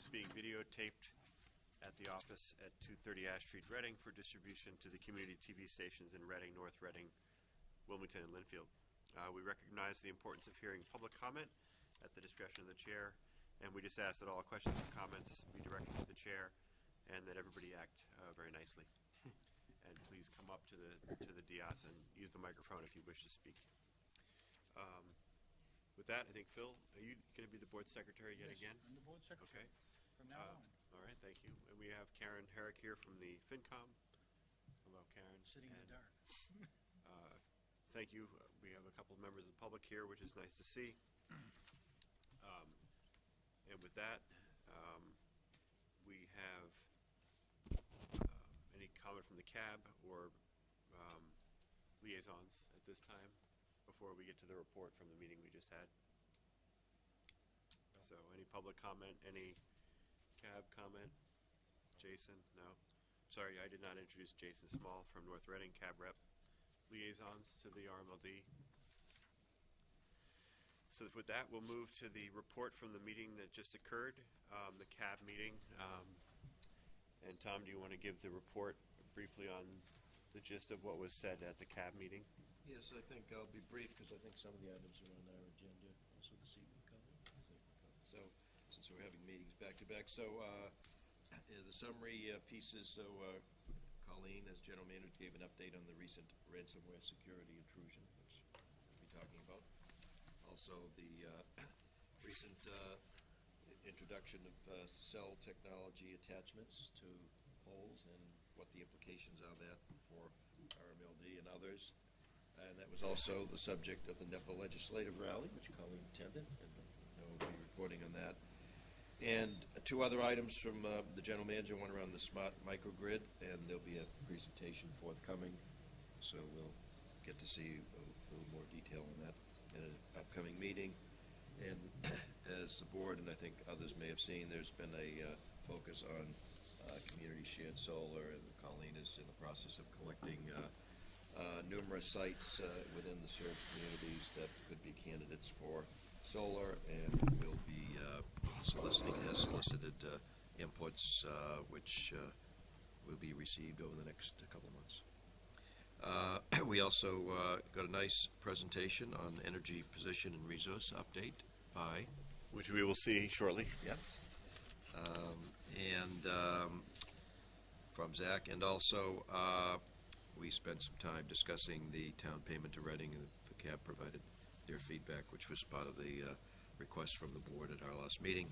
is being videotaped at the office at 230 Ash Street, Reading, for distribution to the community TV stations in Reading, North Reading, Wilmington, and Lynnfield. Uh, We recognize the importance of hearing public comment at the discretion of the chair, and we just ask that all questions and comments be directed to the chair, and that everybody act uh, very nicely. And please come up to the, to the dais and use the microphone if you wish to speak. Um, With that, I think, Phil, are you going to be the board secretary yet again? I'm the board secretary. Okay. Secretary from now Uh, on, All right, thank you. And we have Karen Herrick here from the FinCom. Hello, Karen. sitting in the And, dark. uh, Thank you. Uh, We have a couple of members of the public here, which is nice to see. Um, And with that, um, we have um, any comment from the cab or um, liaisons at this time before we get to the report from the meeting we just had? So any public comment, any cab comment? Jason, no? Sorry, I did not introduce Jason Small from North Reading, cab rep. Liaisons to the RMLD. So with that, we'll move to the report from the meeting that just occurred, um, the cab meeting. Um, and Tom, do you want to give the report briefly on the gist of what was said at the cab meeting? Yes, I think I'll be brief, because I think some of the items are on our agenda also this evening, Colin. I think we're covered. So, since we're having back to back, so, uh, the summary uh, pieces, so uh, Colleen, as general manager, gave an update on the recent ransomware security intrusion, which we'll be talking about. Also, the uh, recent uh, introduction of cell technology attachments to poles and what the implications are that for RMLD and others. And that was also the subject of the NEPPA legislative rally, which Colleen attended, and I will be reporting on that. And two other items from uh, the general manager, one around the smart microgrid, and there'll be a presentation forthcoming, so we'll get to see a little more detail on that in an upcoming meeting. And as the board, and I think others may have seen, there's been a uh, focus on uh, community shared solar, and Colleen is in the process of collecting uh, uh, numerous sites uh, within the served communities that could be candidates for solar, and we'll be uh, soliciting, has solicited uh, inputs, uh, which uh, will be received over the next couple of months. Uh, We also uh, got a nice presentation on the energy position and resource update by Which we will see shortly. Yep. Um, And um, from Zach, and also, uh, we spent some time discussing the town payment to Reading, and the cab provided their feedback, which was part of the uh, request from the board at our last meeting.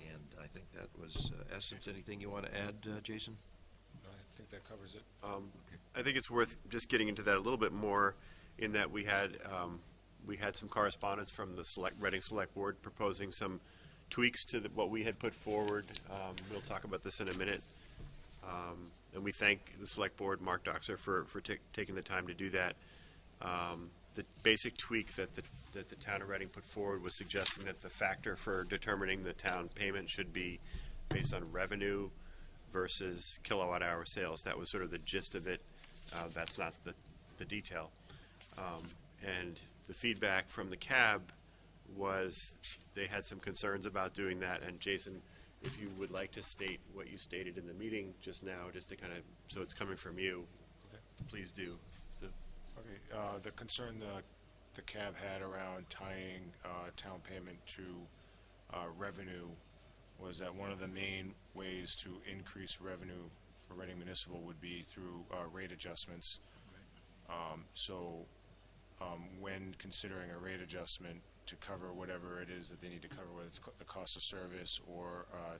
And I think that was uh, essence. Anything you want to add, uh, Jason? I think that covers it. Um, I think it's worth just getting into that a little bit more, in that we had, um, we had some correspondence from the Select, Reading Select Board proposing some tweaks to the- what we had put forward. Um, We'll talk about this in a minute. Um, And we thank the Select Board, Mark Dockser, for, for taking the time to do that. Um, The basic tweak that the, that the town of Reading put forward was suggesting that the factor for determining the town payment should be based on revenue versus kilowatt hour sales. That was sort of the gist of it. Uh, That's not the, the detail. Um, And the feedback from the cab was they had some concerns about doing that. And Jason, if you would like to state what you stated in the meeting just now, just to kind of, so it's coming from you, please do. Okay, uh, the concern the, the cab had around tying, uh, town payment to, uh, revenue was that one of the main ways to increase revenue for Reading Municipal would be through, uh, rate adjustments. Um, so, um, when considering a rate adjustment to cover whatever it is that they need to cover, whether it's co- the cost of service or, uh,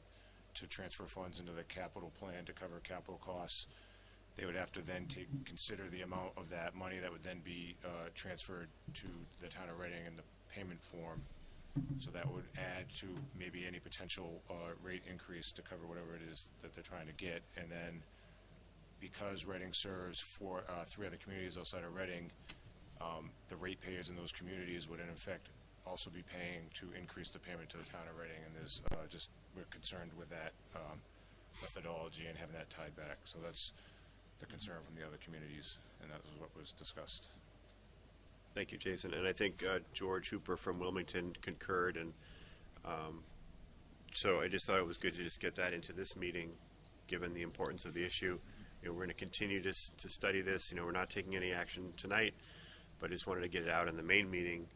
to transfer funds into the capital plan to cover capital costs, they would have to then take, consider the amount of that money that would then be, uh, transferred to the town of Reading in the payment form. So that would add to maybe any potential, uh, rate increase to cover whatever it is that they're trying to get. And then, because Reading serves four, uh, three other communities outside of Reading, um, the ratepayers in those communities would in effect also be paying to increase the payment to the town of Reading. And there's, uh, just, we're concerned with that, um, methodology and having that tied back. So that's, the concern from the other communities, and that was what was discussed. Thank you, Jason. And I think uh, George Hooper from Wilmington concurred, and um, so I just thought it was good to just get that into this meeting, given the importance of the issue. You know, we're gonna continue to, to study this, you know, we're not taking any action tonight, but just wanted to get it out in the main meeting.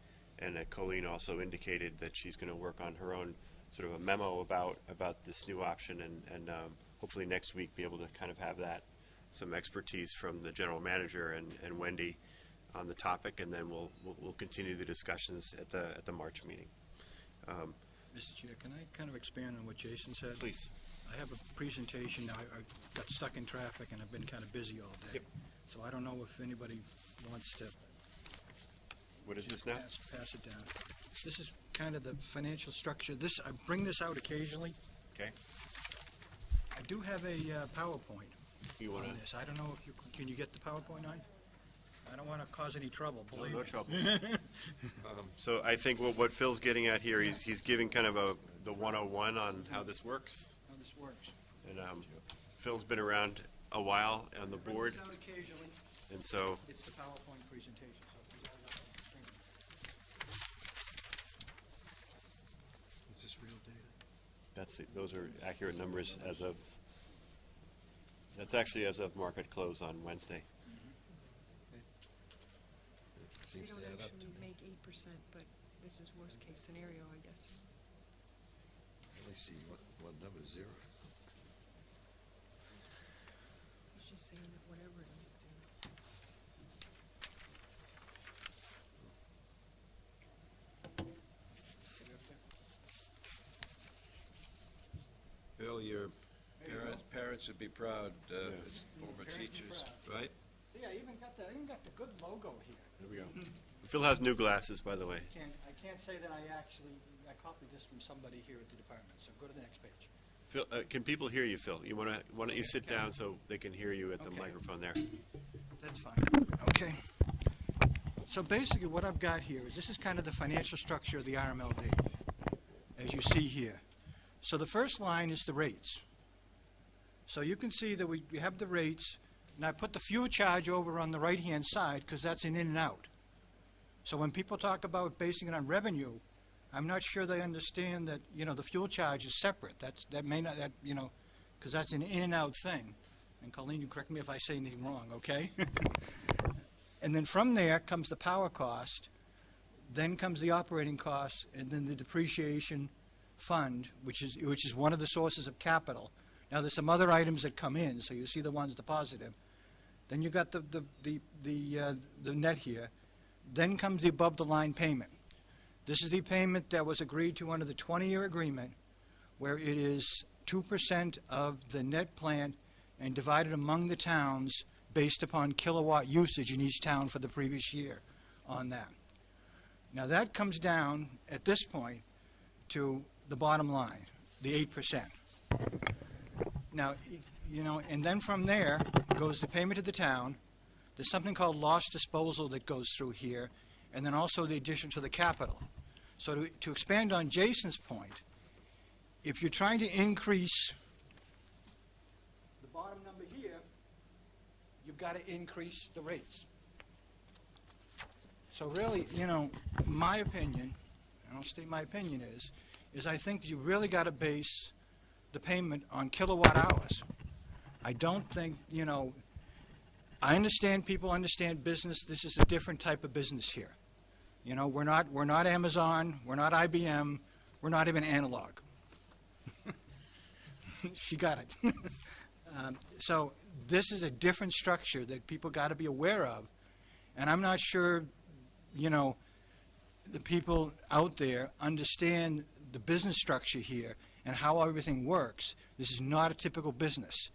And uh, Colleen also indicated that she's gonna work on her own sort of a memo about, about this new option and, and, um, hopefully next week be able to kind of have that, some expertise from the general manager and, and Wendy on the topic, and then we'll, we'll, we'll continue the discussions at the, at the March meeting. Mr. Chair, can I kind of expand on what Jason said? Please. I have a presentation, I, I got stuck in traffic and I've been kind of busy all day. Yep. So I don't know if anybody wants to What is this now? pass, pass it down. This is kind of the financial structure, this, I bring this out occasionally. Okay. I do have a uh, PowerPoint You wanna? this, I don't know if you, can you get the PowerPoint on? I don't want to cause any trouble, No, believe no me. trouble. Um, So I think what, what Phil's getting at here, he's, he's giving kind of a, the one oh one on how this works. How this works. And, um, Phil's been around a while on the I board, this out occasionally, and so, it's the PowerPoint presentation, so if you got it up on the screen. Is this real data? that's, it. those are accurate numbers as of, that's actually as of market close on Wednesday. Mm-hmm. We Seems to don't add up to actually me. make eight percent, but this is worst case scenario, I guess. Let me see, what, what number, zero? It's just saying that whatever it is. you know. Bill, your parents, parents be proud, uh, Yeah. as former Parents teachers, right? See, I even got the, I even got the good logo here. There we go. Phil has new glasses, by the way. Can't, I can't say that I actually, I copied this from somebody here at the department, so go to the next page. Phil, uh, can people hear you, Phil? You wanna, why don't you sit down so they can hear you at the Okay. microphone there? That's fine. Okay. So basically, what I've got here is, this is kind of the financial structure of the RMLD, as you see here. So the first line is the rates. So you can see that we we have the rates, and I put the fuel charge over on the right-hand side, because that's an in and out. So when people talk about basing it on revenue, I'm not sure they understand that, you know, the fuel charge is separate. That's, that may not, that, you know, because that's an in and out thing. And Colleen, you correct me if I say anything wrong, okay? And then from there comes the power cost, then comes the operating costs, and then the depreciation fund, which is, which is one of the sources of capital. Now, there's some other items that come in, so you see the ones, the positive. Then you got the, the, the, the, uh, the net here. Then comes the above-the-line payment. This is the payment that was agreed to under the 20-year agreement, where it is 2% of the net plant and divided among the towns based upon kilowatt usage in each town for the previous year on that. Now, that comes down, at this point, to the bottom line, the eight percent. Now, you know, and then from there goes the payment to the town. There's something called loss disposal that goes through here, and then also the addition to the capital. So to, to expand on Jason's point, if you're trying to increase the bottom number here, you've got to increase the rates. So really, you know, my opinion, and I'll state my opinion is, is I think you really got to base the payment on kilowatt hours. I don't think, you know, I understand people understand business, this is a different type of business here. You know, we're not, we're not Amazon, we're not IBM, we're not even analog. She got it. Um, So this is a different structure that people got to be aware of. And I'm not sure, you know, the people out there understand the business structure here and how everything works. This is not a typical business.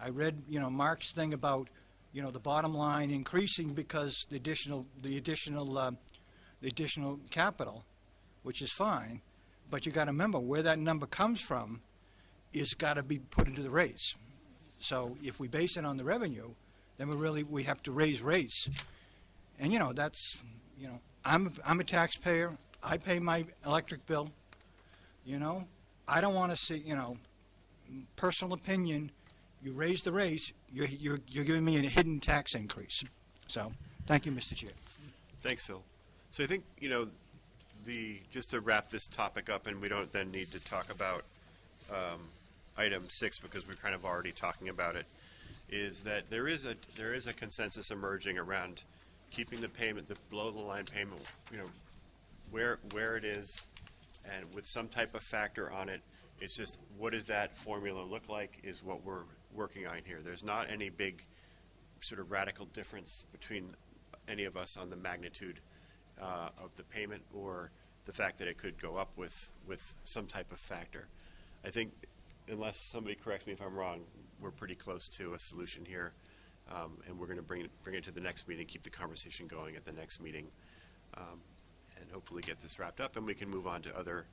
I read, you know, Mark's thing about, you know, the bottom line increasing because the additional, the additional, uh, the additional capital, which is fine, but you got to remember where that number comes from is got to be put into the rates. So if we base it on the revenue, then we really, we have to raise rates. And, you know, that's, you know, I'm, I'm a taxpayer, I pay my electric bill, you know? I don't want to see, you know, personal opinion, you raise the rates, you're, you're, you're giving me a hidden tax increase. So, thank you, Mr. Chair. Thanks, Phil. So I think, you know, the, just to wrap this topic up, and we don't then need to talk about um, item six, because we're kind of already talking about it, is that there is a, there is a consensus emerging around keeping the payment, the below-the-line payment, you know, where, where it is, and with some type of factor on it. It's just, what does that formula look like, is what we're working on here. There's not any big sort of radical difference between any of us on the magnitude uh, of the payment or the fact that it could go up with, with some type of factor. I think, unless somebody corrects me if I'm wrong, we're pretty close to a solution here. Um, And we're going to bring it, bring it to the next meeting, keep the conversation going at the next meeting, um, and hopefully get this wrapped up, and we can move on to other,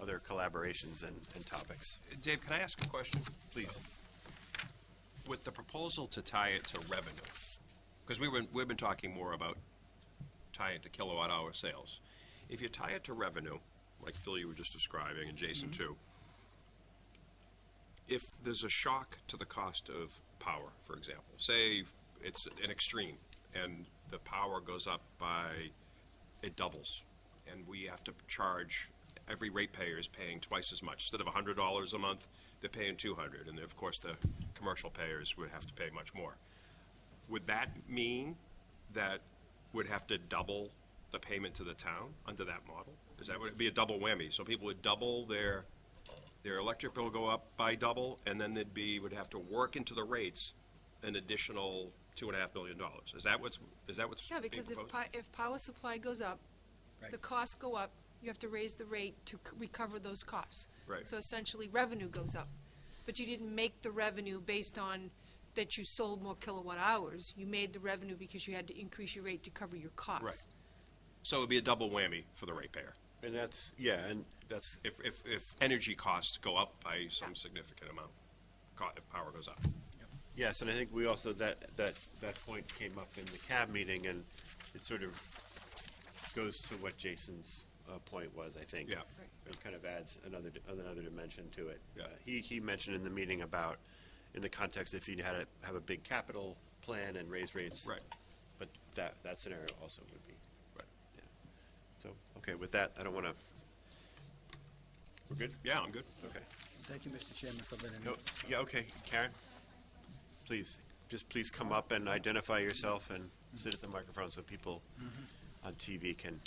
other collaborations and, and topics. Dave, can I ask a question? Please. With the proposal to tie it to revenue, because we were, we've been talking more about tying it to kilowatt hour sales. If you tie it to revenue, like Phil you were just describing, and Jason mm-hmm. too, if there's a shock to the cost of power, for example, say it's an extreme, and the power goes up by, it doubles, and we have to charge, every ratepayer is paying twice as much. Instead of hundred dollars a month, they're paying two hundred, and of course, the commercial payers would have to pay much more. Would that mean that would have to double the payment to the town under that model? Is that, would be a double whammy? So people would double their, their electric bill go up by double, and then they'd be, would have to work into the rates an additional two and a half million dollars. Is that what's, is that what's Yeah, being because if, proposed? pi- if power supply goes up, the Right. costs go up, you have to raise the rate to c- recover those costs. Right. So essentially, revenue goes up. But you didn't make the revenue based on that you sold more kilowatt hours. You made the revenue because you had to increase your rate to cover your costs. Right. So it'd be a double whammy for the ratepayer. And that's, yeah, and that's, If, if, if energy costs go up by some Yeah. significant amount, co- if power goes up. Yes, and I think we also, that, that, that point came up in the cab meeting, and it sort of goes to what Jason's, uh, point was, I think. Yeah. Right. It kind of adds another, di- another dimension to it. Yeah. Uh, He, he mentioned in the meeting about, in the context if you had to have a big capital plan and raise rates. Right. But that, that scenario also would be. Right. Yeah. So, okay, with that, I don't wanna, we're good? Yeah, I'm good. Okay. Thank you, Mr. Chairman, for letting me. No, yeah, okay, Karen, please, just please come up and identify yourself and sit at the microphone so people on TV can.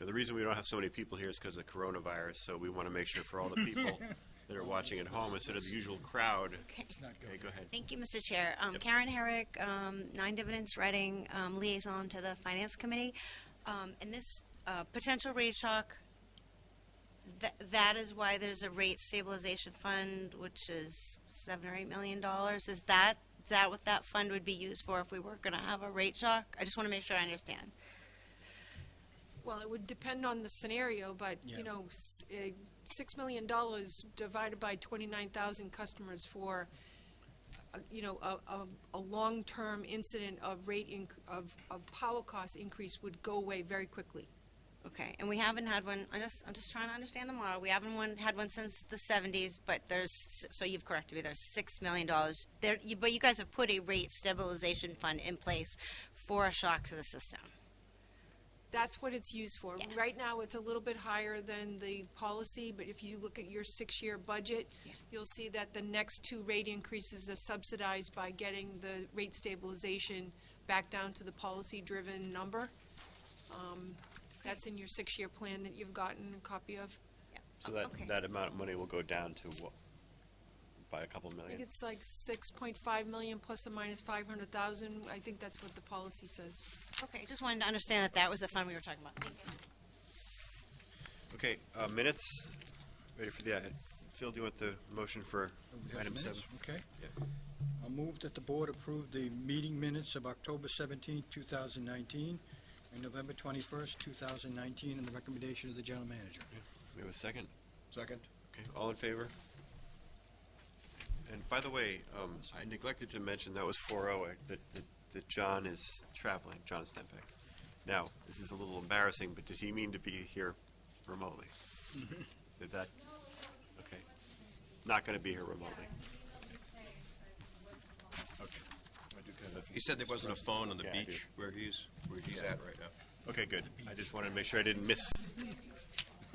Yeah, The reason we don't have so many people here is because of the coronavirus, so we want to make sure for all the people that are watching at home, instead of the usual crowd. It's not Okay, good. go ahead. Thank you, Mr. Chair. Um, Yep. Karen Herrick, um, Nine Dividends Reading, um, liaison to the Finance Committee. Um, and this, uh, potential rate shock, that, that is why there's a rate stabilization fund, which is seven or eight million dollars. Is that, is that what that fund would be used for if we were gonna have a rate shock? I just wanna make sure I understand. Well, it would depend on the scenario, but, Yeah. you know, s- uh, six million dollars divided by twenty-nine thousand customers for, uh, you know, a, a, a long-term incident of rate inc- of, of power cost increase would go away very quickly. Okay, and we haven't had one, I just, I'm just trying to understand the model. We haven't one, had one since the seventies, but there's, so you've corrected me, there's six million dollars. There, you- but you guys have put a rate stabilization fund in place for a shock to the system. That's what it's used for. Yeah. Right now, it's a little bit higher than the policy, but if you look at your six-year budget, Yeah. you'll see that the next two rate increases are subsidized by getting the rate stabilization back down to the policy-driven number. Um, that's in your six-year plan that you've gotten a copy of? So that, Okay. that amount of money will go down to what? By a couple I think it's like six point five million plus or minus five hundred thousand. I think that's what the policy says. Okay, I just wanted to understand that that was the fund we were talking about. Okay, uh, minutes, ready for the, uh, Phil, do you want the motion for item seven? Okay. I move that the board approve the meeting minutes of October 17, 2019, November 21st, 2019, and the recommendation of the general manager. We have a second? Second. Okay, all in favor? And by the way, um, I neglected to mention, that was four oh, that, that, that John is traveling, John Stempeck. Now, this is a little embarrassing, but did he mean to be here remotely? Did that, okay, not gonna be here remotely. He said there wasn't a phone on the Yeah, I beach where he's, where he's at right now. Okay, good. I just wanted to make sure I didn't miss.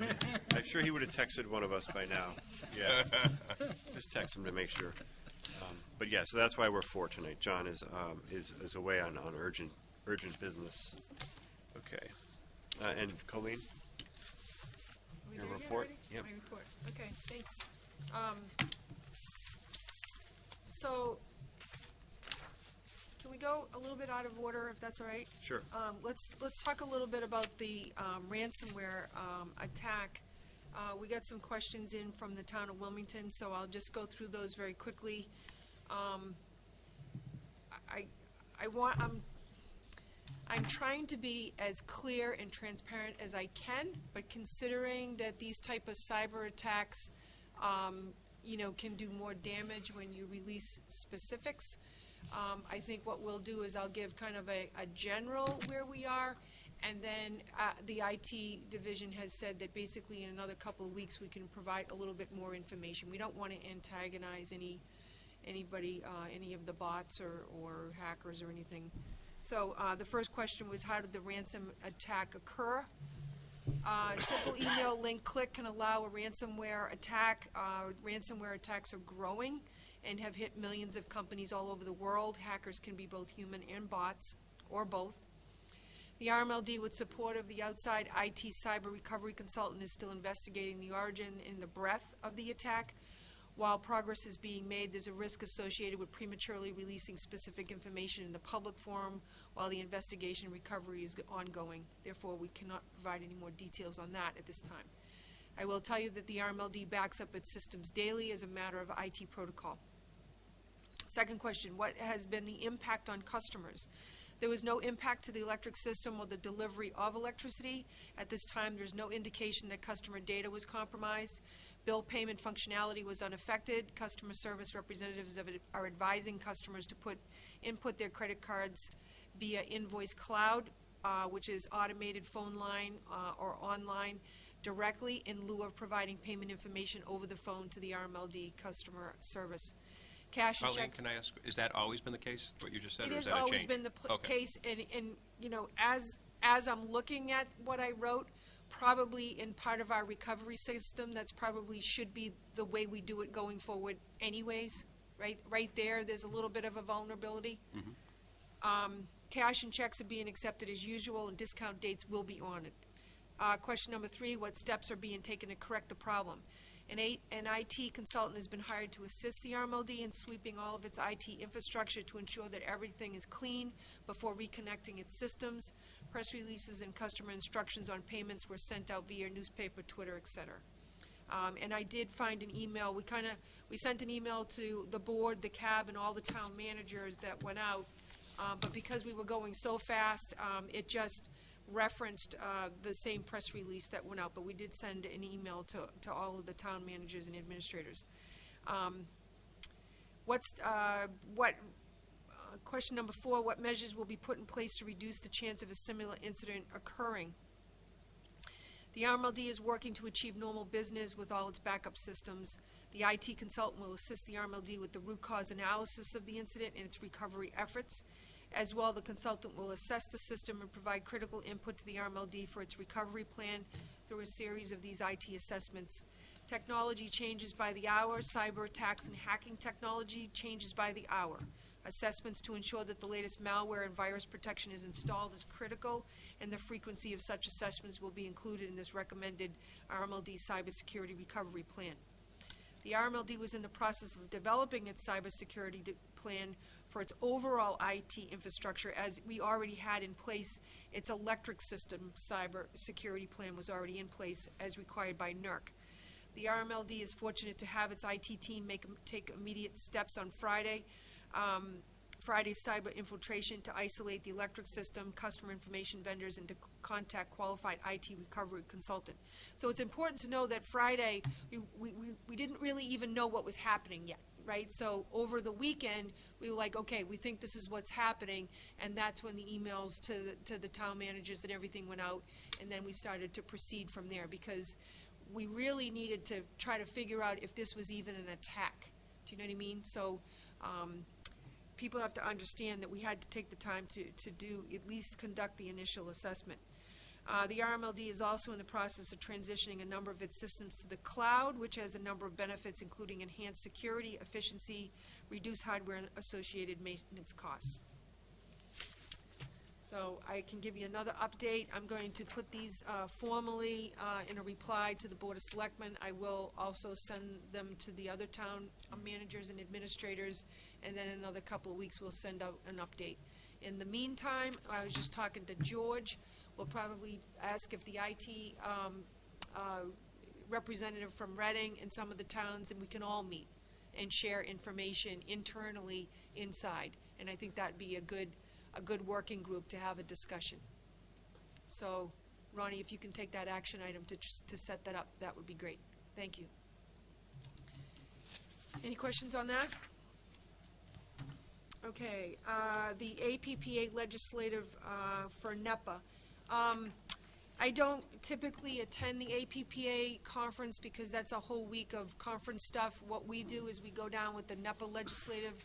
I'm sure he would have texted one of us by now. Yeah. Just text him to make sure. Um, But yeah, so that's why we're four tonight. John is, um, is, is away on, on urgent, urgent business. Okay. Uh, and Colleen? We Your there yet report? already? Yep. My report, okay, thanks. Um, So, can we go a little bit out of order, if that's all right? Sure. Um, let's, let's talk a little bit about the, um, ransomware, um, attack. Uh, we got some questions in from the town of Wilmington, so I'll just go through those very quickly. Um, I, I want, I'm, I'm trying to be as clear and transparent as I can, but considering that these type of cyber attacks, um, you know, can do more damage when you release specifics, um, I think what we'll do is I'll give kind of a, a general where we are, and then, uh, the IT division has said that basically in another couple of weeks, we can provide a little bit more information. We don't wanna antagonize any, anybody, uh, any of the bots or, or hackers or anything. So, uh, the first question was, how did the ransom attack occur? Uh, simple email link click can allow a ransomware attack. Uh, ransomware attacks are growing and have hit millions of companies all over the world. Hackers can be both human and bots, or both. The RMLD, with support of the outside IT cyber recovery consultant, is still investigating the origin and the breadth of the attack. While progress is being made, there's a risk associated with prematurely releasing specific information in the public forum while the investigation recovery is ongoing. Therefore, we cannot provide any more details on that at this time. I will tell you that the RMLD backs up its systems daily as a matter of IT protocol. Second question, what has been the impact on customers? There was no impact to the electric system or the delivery of electricity. At this time, there's no indication that customer data was compromised. Bill payment functionality was unaffected. Customer service representatives are advising customers to put, input their credit cards via Invoice Cloud, uh, which is automated phone line, uh, or online directly in lieu of providing payment information over the phone to the RMLD customer service. Cash and Colleen, check. can I ask, has that always been the case, what you just said, It or is has that a change? always been the pl- Okay. case, and, and, you know, as, as I'm looking at what I wrote, probably in part of our recovery system, that's probably should be the way we do it going forward anyways, right, right there, there's a little bit of a vulnerability. Um, cash and checks are being accepted as usual, and discount dates will be honored. Uh, question number three, what steps are being taken to correct the problem? An eight, an IT consultant has been hired to assist the RMLD in sweeping all of its IT infrastructure to ensure that everything is clean before reconnecting its systems. Press releases and customer instructions on payments were sent out via newspaper, Twitter, et cetera. Um, and I did find an email, we kinda, we sent an email to the board, the cab, and all the town managers that went out. Um, but because we were going so fast, um, it just referenced, uh, the same press release that went out, but we did send an email to, to all of the town managers and administrators. Um, what's, uh, what, uh, question number four, what measures will be put in place to reduce the chance of a similar incident occurring? The RMLD is working to achieve normal business with all its backup systems. The IT consultant will assist the RMLD with the root cause analysis of the incident and its recovery efforts. As well, the consultant will assess the system and provide critical input to the RMLD for its recovery plan through a series of these IT assessments. Technology changes by the hour, cyber attacks and hacking technology changes by the hour. Assessments to ensure that the latest malware and virus protection is installed is critical, and the frequency of such assessments will be included in this recommended RMLD cybersecurity recovery plan. The RMLD was in the process of developing its cybersecurity plan for its overall IT infrastructure, as we already had in place, its electric system cyber security plan was already in place as required by NERC. The RMLD is fortunate to have its IT team make, take immediate steps on Friday, um, Friday's cyber infiltration to isolate the electric system, customer information vendors, and to contact qualified IT recovery consultant. So it's important to know that Friday, we, we, we- we didn't really even know what was happening yet, right? So over the weekend, we were like, okay, we think this is what's happening, and that's when the emails to, the- to the town managers and everything went out, and then we started to proceed from there, because we really needed to try to figure out if this was even an attack. Do you know what I mean? So, um, people have to understand that we had to take the time to, to do, at least conduct the initial assessment. Uh, the RMLD is also in the process of transitioning a number of its systems to the cloud, which has a number of benefits, including enhanced security, efficiency, reduced hardware and associated maintenance costs. So I can give you another update. I'm going to put these uh, formally uh, in a reply to the Board of Selectmen. I will also send them to the other town managers and administrators, and then in another couple of weeks, we'll send out an update. In the meantime, I was just talking to George. We'll probably ask if the IT um, uh, representative from Reading and some of the towns, and we can all meet and share information internally inside. And I think that'd be a good, a good working group to have a discussion. So, Ronnie, if you can take that action item to, to set that up, that would be great. Thank you. Any questions on that? Okay, uh, the APPA legislative, uh, for NEPPA. Um, I don't typically attend the APPA conference because that's a whole week of conference stuff. What we do is we go down with the NEPPA Legislative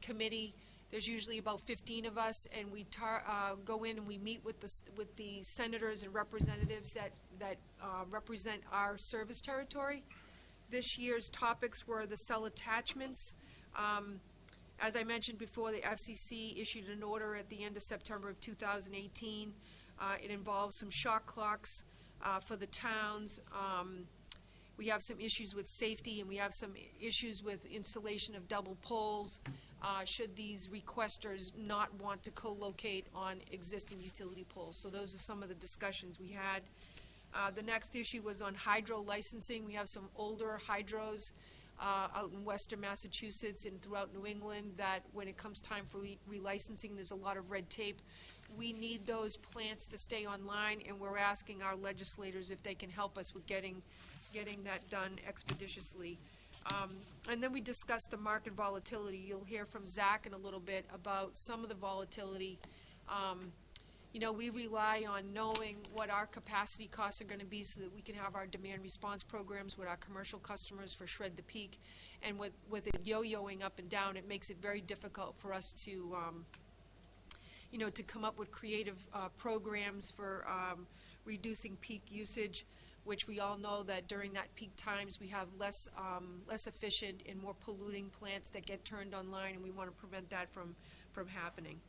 Committee. There's usually about fifteen of us, and we tar, uh, go in and we meet with the, with the senators and representatives that, that, uh, represent our service territory. This year's topics were the cell attachments. Um, as I mentioned before, the FCC issued an order at the end of September of 2018. Uh, It involves some shot clocks uh, for the towns. Um, We have some issues with safety, and we have some issues with installation of double poles, uh, should these requesters not want to co-locate on existing utility poles. So those are some of the discussions we had. Uh, The next issue was on hydro licensing. We have some older hydros uh, out in western Massachusetts and throughout New England that when it comes time for re- relicensing, there's a lot of red tape. We need those plants to stay online, and we're asking our legislators if they can help us with getting, getting that done expeditiously. Um, And then we discussed the market volatility. You'll hear from Zach in a little bit about some of the volatility. Um, you know, we rely on knowing what our capacity costs are gonna be so that we can have our demand response programs with our commercial customers for shred the peak. And with, with it yo-yoing up and down, it makes it very difficult for us to, um, you know, to come up with creative, uh, programs for, um, reducing peak usage, which we all know that during that peak times, we have less, um, less efficient and more polluting plants that get turned online, and we wanna prevent that from, from happening.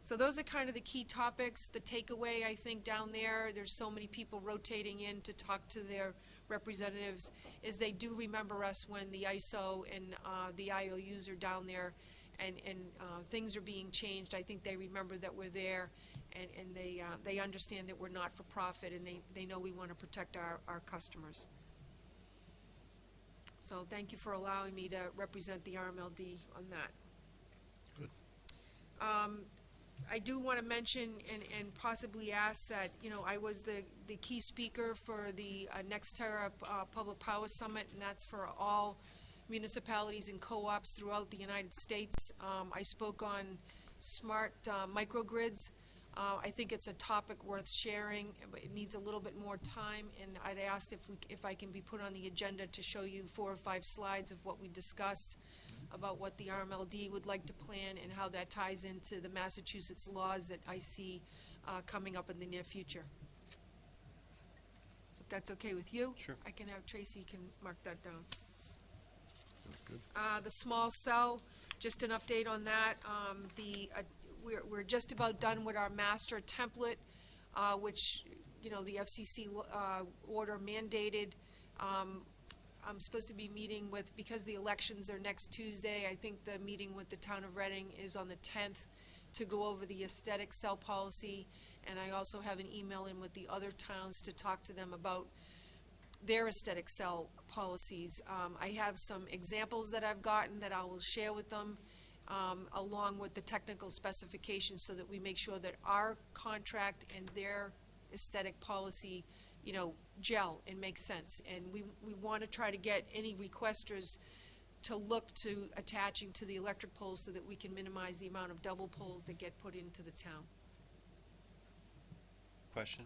So those are kind of the key topics. The takeaway, I think, down there, there's so many people rotating in to talk to their representatives, is they do remember us when the ISO and uh, the IOUs are down there and, and uh, things are being changed. I think they remember that we're there and, and they, uh, they understand that we're not for profit and they, they know we want to protect our, our customers. So thank you for allowing me to represent the RMLD on that. Um, I do want to mention and, and possibly ask that, you know, I was the, the key speaker for the uh, Nextera uh, Public Power Summit, and that's for all municipalities and co-ops throughout the United States. Um, I spoke on smart uh, microgrids. Uh, I think it's a topic worth sharing, but it needs a little bit more time, and I'd asked if we, if I can be put on the agenda to show you four or five slides of what we discussed about what the RMLD would like to plan and how that ties into the Massachusetts laws that I see uh, coming up in the near future. So if that's okay with you? Sure. I can have Tracy can mark that down. Uh, the small cell, just an update on that. Um, the, uh, we're, we're just about done with our master template, uh, which, you know, the FCC, uh, order mandated. Um, I'm supposed to be meeting with, because the elections are next Tuesday, I think the meeting with the town of Reading is on the tenth to go over the aesthetic cell policy. And I also have an email in with the other towns to talk to them about their aesthetic cell policies. Um, I have some examples that I've gotten that I will share with them, um, along with the technical specifications, so that we make sure that our contract and their aesthetic policy, you know, gel and make sense. And we, we want to try to get any requesters to look to attaching to the electric poles so that we can minimize the amount of double poles that get put into the town. Question?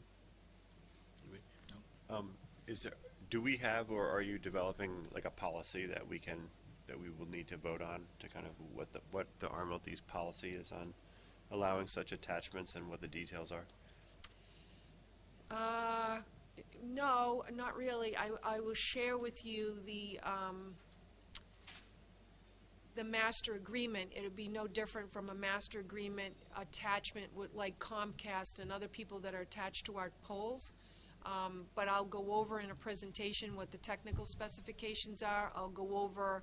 Um, is there, do we have, or are you developing like a policy that we can, that we will need to vote on to kind of what the, what the RMLD's policy is on allowing such attachments and what the details are? Uh, no, not really. I, I will share with you the, um, the master agreement. It'd be no different from a master agreement attachment with, like Comcast and other people that are attached to our poles. Um, but I'll go over in a presentation what the technical specifications are. I'll go over,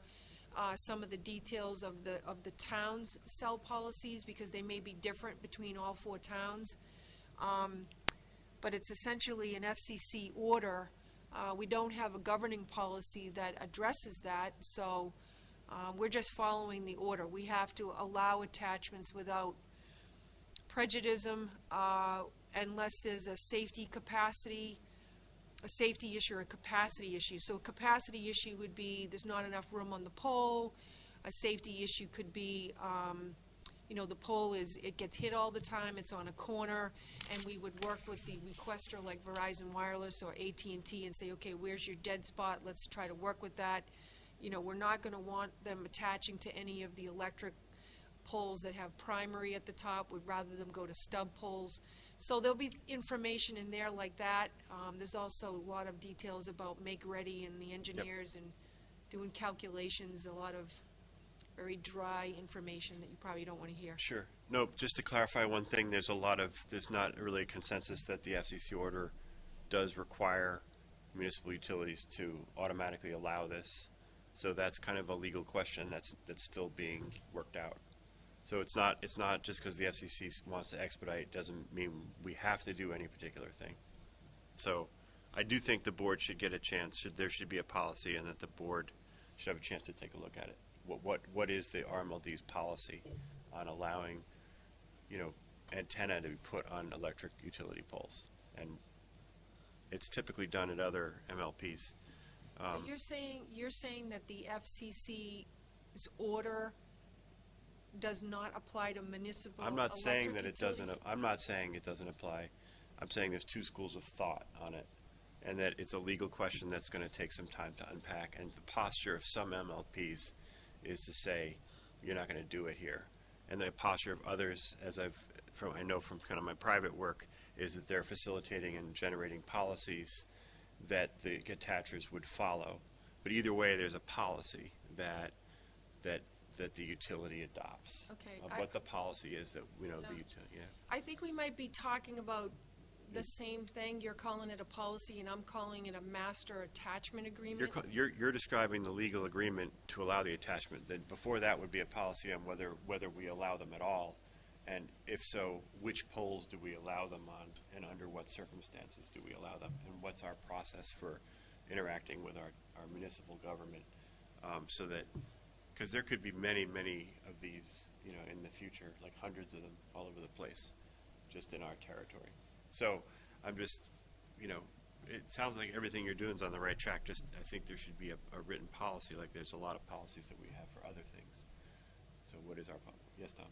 uh, some of the details of the, of the town's cell policies, because they may be different between all four towns. Um, but it's essentially an FCC order. Uh, we don't have a governing policy that addresses that, so, uh, we're just following the order. We have to allow attachments without prejudice, uh, unless there's a safety capacity, a safety issue or a capacity issue. So a capacity issue would be, there's not enough room on the pole. A safety issue could be, um, you know, the pole is, it gets hit all the time, it's on a corner, and we would work with the requester like Verizon Wireless or AT&T and say, okay, where's your dead spot? Let's try to work with that. You know, we're not gonna want them attaching to any of the electric poles that have primary at the top, We'd rather them go to stub poles. So there'll be information in there like that. Um, there's also a lot of details about make-ready and the engineers and doing calculations, a lot of very dry information that you probably don't wanna hear. Sure. No, just to clarify one thing, there's a lot of, there's not really a consensus that the FCC order does require municipal utilities to automatically allow this. So that's kind of a legal question that's, that's still being worked out. So it's not, it's not just because the FCC wants to expedite, doesn't mean we have to do any particular thing. So I do think the board should get a chance, should, there should be a policy and that the board should have a chance to take a look at it. What, what, what is the RMLD's policy on allowing, you know, antenna to be put on electric utility poles? And it's typically done at other MLPs. So Um, you're saying, you're saying that the FCC's order does not apply to municipal I'm not saying electric that it doesn't, utilities? I'm not saying it doesn't apply. I'm saying there's two schools of thought on it. And that it's a legal question that's gonna take some time to unpack. And the posture of some MLPs is to say, you're not gonna do it here. And the posture of others, as I've, from, I know from kind of my private work, is that they're facilitating and generating policies that the attachers would follow. But either way, there's a policy that, that, that the utility adopts. Okay, Of I- what the policy is that, you know, the utility, yeah. I think we might be talking about the same thing. You're calling it a policy and I'm calling it a master attachment You're, agreement. co- you're, you're describing the legal agreement to allow the attachment, then before that would be a policy on whether, whether we allow them at all. And if so, which poles do we allow them on, and under what circumstances do we allow them? And what's our process for interacting with our, our municipal government? Um, so that, because there could be many, many of these, you know, in the future, like hundreds of them all over the place, just in our territory. So, I'm just, you know, it sounds like everything you're doing is on the right track, just, I think there should be a, a written policy, like there's a lot of policies that we have for other things. So what is our, pol- yes, Tom?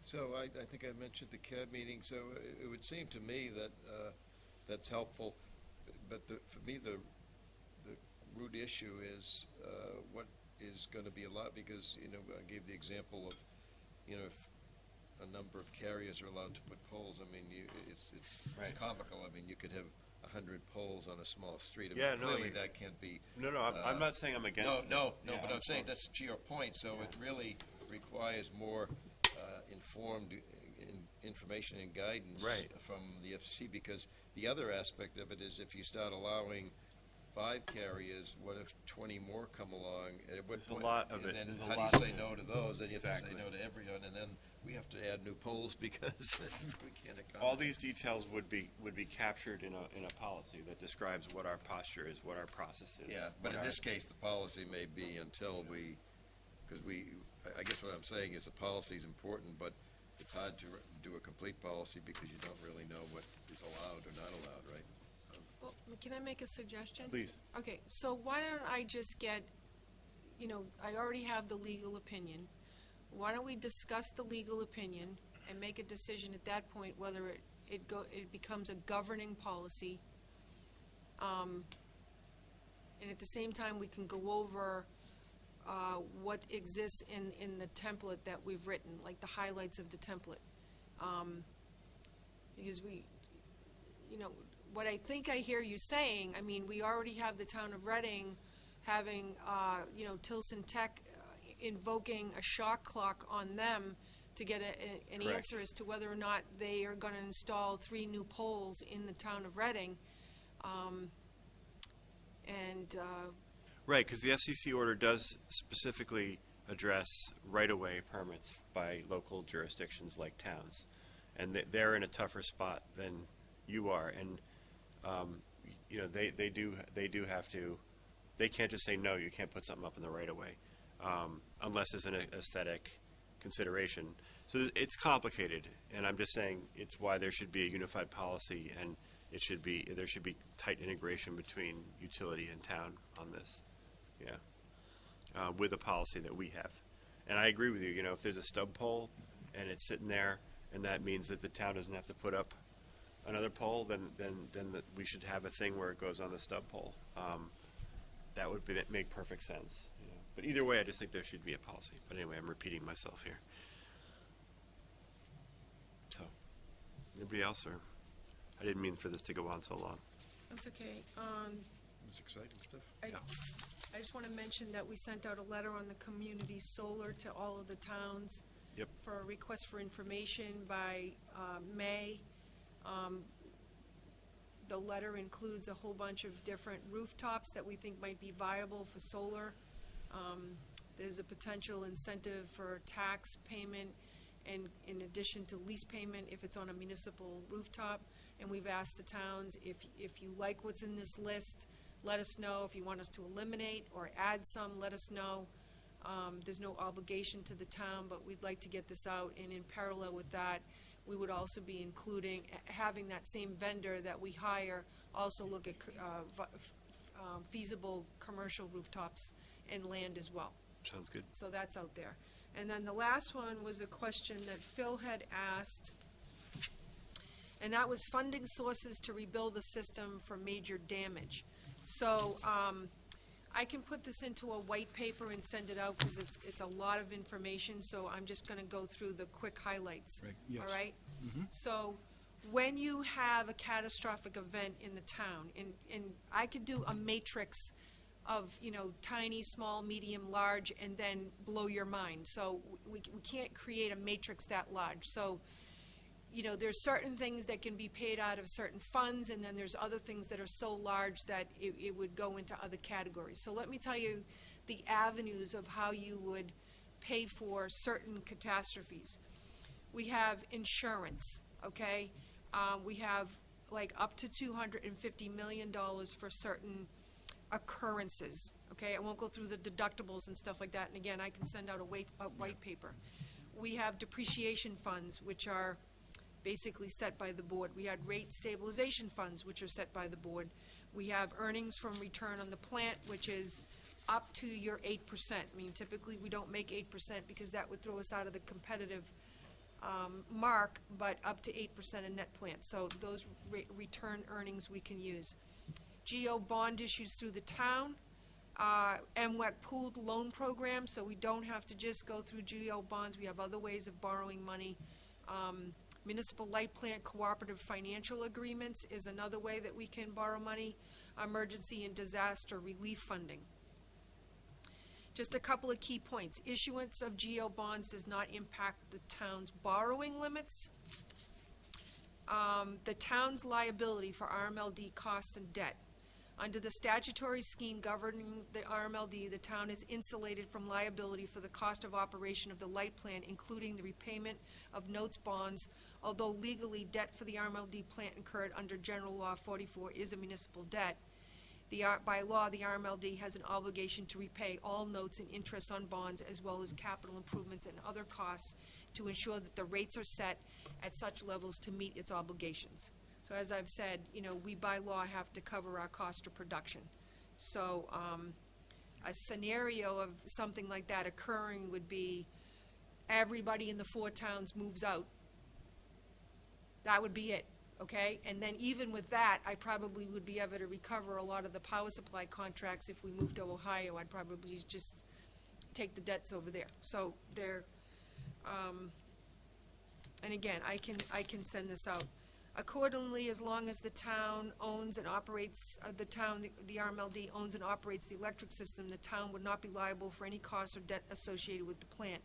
So I, I think I mentioned the CAB meeting, so it, it would seem to me that, uh, that's helpful. But the, for me, the, the root issue is, uh, what is gonna be a lot because, you know, I gave the example of, you know, if a number of carriers are allowed to put poles, I mean, you, it's, it's it's Right. comical. I mean, you could have a hundred poles on a small street. I Yeah, mean, no, Clearly, you- that can't be No, no, I'm, I'm Uh, not saying I'm no, against. no, no, Yeah, but I'm saying that's to your point, so it really requires more uh, informed uh, in- information and guidance Right. from the FCC, because the other aspect of it is if you start allowing five carriers, what if twenty more come along? At what There's a point- lot of it. And There's a then how lot do you say no to those? Then you have to say Exactly. no to everyone, and then we have to add new poles because we can't accommodate. All these details would be, would be captured in a, in a policy that describes what our posture is, what our process is. Yeah, but what in our- this case, the policy may be until we, because we, I- I guess what I'm saying is the policy is important, but it's hard to do a complete policy because you don't really know what is allowed or not allowed, right? Can I make a suggestion? Please, Okay, so why don't I just get, you know, I already have the legal opinion. Why don't we discuss the legal opinion and make a decision at that point whether it, it go, it becomes a governing policy? Um, and at the same time, we can go over, uh, what exists in, in the template that we've written, like the highlights of the template. Um, because we, you know, what I think I hear you saying, I mean, we already have the town of Reading having, uh, you know, Tilson Tech uh, invoking a shot clock on them to get a, a- an Correct. answer as to whether or not they are gonna install three new poles in the town of Reading. Um, and, uh, Right, because the FCC order does specifically address right-of-way permits by local jurisdictions like towns. And they- they're in a tougher spot than you are, and, um, you know, they, they do, they do have to, they can't just say, no, you can't put something up in the right-of-way, um, unless it's an aesthetic consideration. So it's complicated, and I'm just saying, it's why there should be a unified policy, and it should be, there should be tight integration between utility and town on this yeah, uh, with a policy that we have. And I agree with you, you know, if there's a stub pole and it's sitting there, and that means that the town doesn't have to put up another pole, then, then, then that we should have a thing where it goes on the stub pole. Um, that would be, make perfect sense, you know. But either way, I just think there should be a policy. But anyway, I'm repeating myself here. So, anybody else, or, I didn't mean for this to go on so long. that's okay. Um, It's exciting stuff. I, I just want to mention that we sent out a letter on the community solar to all of the towns. Yep. For a request for information by, uh, May. Um, the letter includes a whole bunch of different rooftops that we think might be viable for solar. Um, there's a potential incentive for tax payment and in addition to lease payment if it's on a municipal rooftop. And we've asked the towns, if, if you like what's in this list, let us know. If you want us to eliminate or add some, let us know. Um, there's no obligation to the town, but we'd like to get this out, and in parallel with that, we would also be including, having that same vendor that we hire also look at, uh, vi- um, feasible commercial rooftops and land as well. Sounds good. So that's out there. And then the last one was a question that Phil had asked, and that was funding sources to rebuild the system for major damage. So, um, I can put this into a white paper and send it out, because it's, it's a lot of information, so I'm just gonna go through the quick highlights. Right, yes. All right? Mm-hmm. So, when you have a catastrophic event in the town, and, and I could do a matrix of, you know, tiny, small, medium, large, and then blow your mind. So we, we can't create a matrix that large. So, you know, there's certain things that can be paid out of certain funds, and then there's other things that are so large that it, it would go into other categories. So let me tell you the avenues of how you would pay for certain catastrophes. We have insurance, okay? Um, we have like up to two hundred and fifty million dollars for certain occurrences, okay? I won't go through the deductibles and stuff like that, and again, I can send out a a white paper. We have depreciation funds, which are basically set by the board. We had rate stabilization funds, which are set by the board. We have earnings from return on the plant, which is up to your eight percent. I mean, typically, we don't make eight percent because that would throw us out of the competitive um, mark, but up to eight percent in net plant. So those re- return earnings we can use. GO bond issues through the town, uh, MWEC pooled loan program, so we don't have to just go through GO bonds. We have other ways of borrowing money. Um, Municipal light plant cooperative financial agreements is another way that we can borrow money. Emergency and disaster relief funding. Just a couple of key points. Issuance of GO bonds does not impact the town's borrowing limits. Um, the town's liability for RMLD costs and debt. Under the statutory scheme governing the RMLD, the town is insulated from liability for the cost of operation of the light plant, including the repayment of notes bonds, although legally debt for the RMLD plant incurred under General Law forty-four is a municipal debt. The, by law, the RMLD has an obligation to repay all notes and interest on bonds as well as capital improvements and other costs to ensure that the rates are set at such levels to meet its obligations. So as I've said, you know, we by law have to cover our cost of production. So, um, a scenario of something like that occurring would be everybody in the four towns moves out. That would be it, okay? And then even with that, I probably would be able to recover a lot of the power supply contracts if we moved to Ohio. I'd probably just take the debts over there. So there, um, and again, I can, I can send this out. Accordingly, as long as the town owns and operates, uh, the town, the- the RMLD owns and operates the electric system, the town would not be liable for any costs or debt associated with the plant.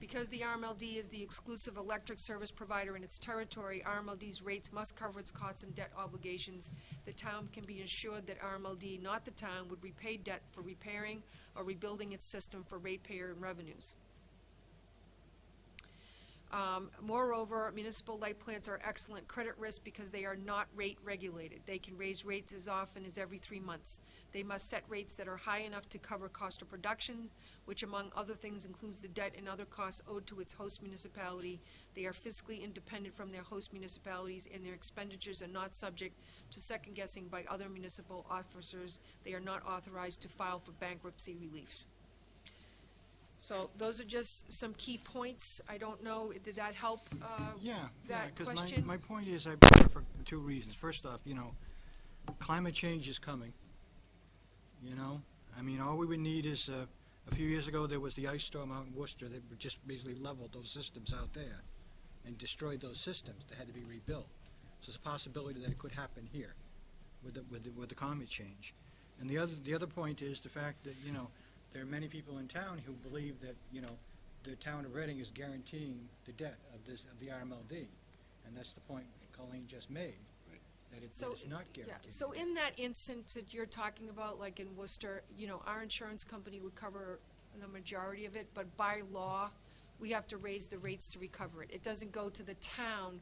Because the RMLD is the exclusive electric service provider in its territory, RMLD's rates must cover its costs and debt obligations. The town can be assured that RMLD, not the town, would repay debt for repairing or rebuilding its system for ratepayer and revenues. Um, moreover, municipal light plants are excellent credit risk because they are not rate regulated. They can raise rates as often as every three months. They must set rates that are high enough to cover cost of production, which among other things includes the debt and other costs owed to its host municipality. They are fiscally independent from their host municipalities, and their expenditures are not subject to second guessing by other municipal officers. They are not authorized to file for bankruptcy relief. So those are just some key points. I don't know, did that help, uh, Yeah, yeah, that because my, question? my point is, I brought it for two reasons. First off, you know, climate change is coming, you know? I mean, all we would need is, uh, a few years ago, there was the ice storm out in Worcester that just basically leveled those systems out there and destroyed those systems that had to be rebuilt. So there's a possibility that it could happen here with the, with the, with the climate change. And the other, the other point is the fact that, you know, there are many people in town who believe that, you know, the town of Reading is guaranteeing the debt of this, of the RMLD. And that's the point Colleen just made, that it, that So, it's not Yeah, guaranteed. so in that instance that you're talking about, like in Worcester, you know, our insurance company would cover the majority of it, but by law, we have to raise the rates to recover it. It doesn't go to the town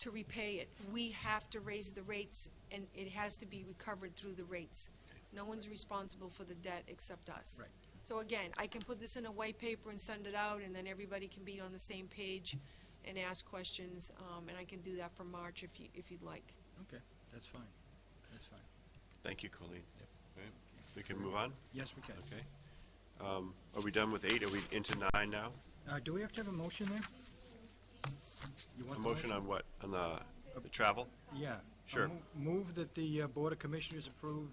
to repay it. We have to raise the rates, and it has to be recovered through the rates. No one's responsible for the debt except us. Right. So again, I can put this in a white paper and send it out, and then everybody can be on the same page and ask questions, um, and I can do that for March if you, if you'd like. Okay, that's fine, that's fine. Thank you, Colleen. Right, We can move on? Yes, we can. Okay. Um, Are we done with eight? Are we into nine now? Uh, do we have to have a motion there? You A want the motion on what? On the, the travel? Yeah. Sure. Mo- Move that the uh, Board of Commissioners approve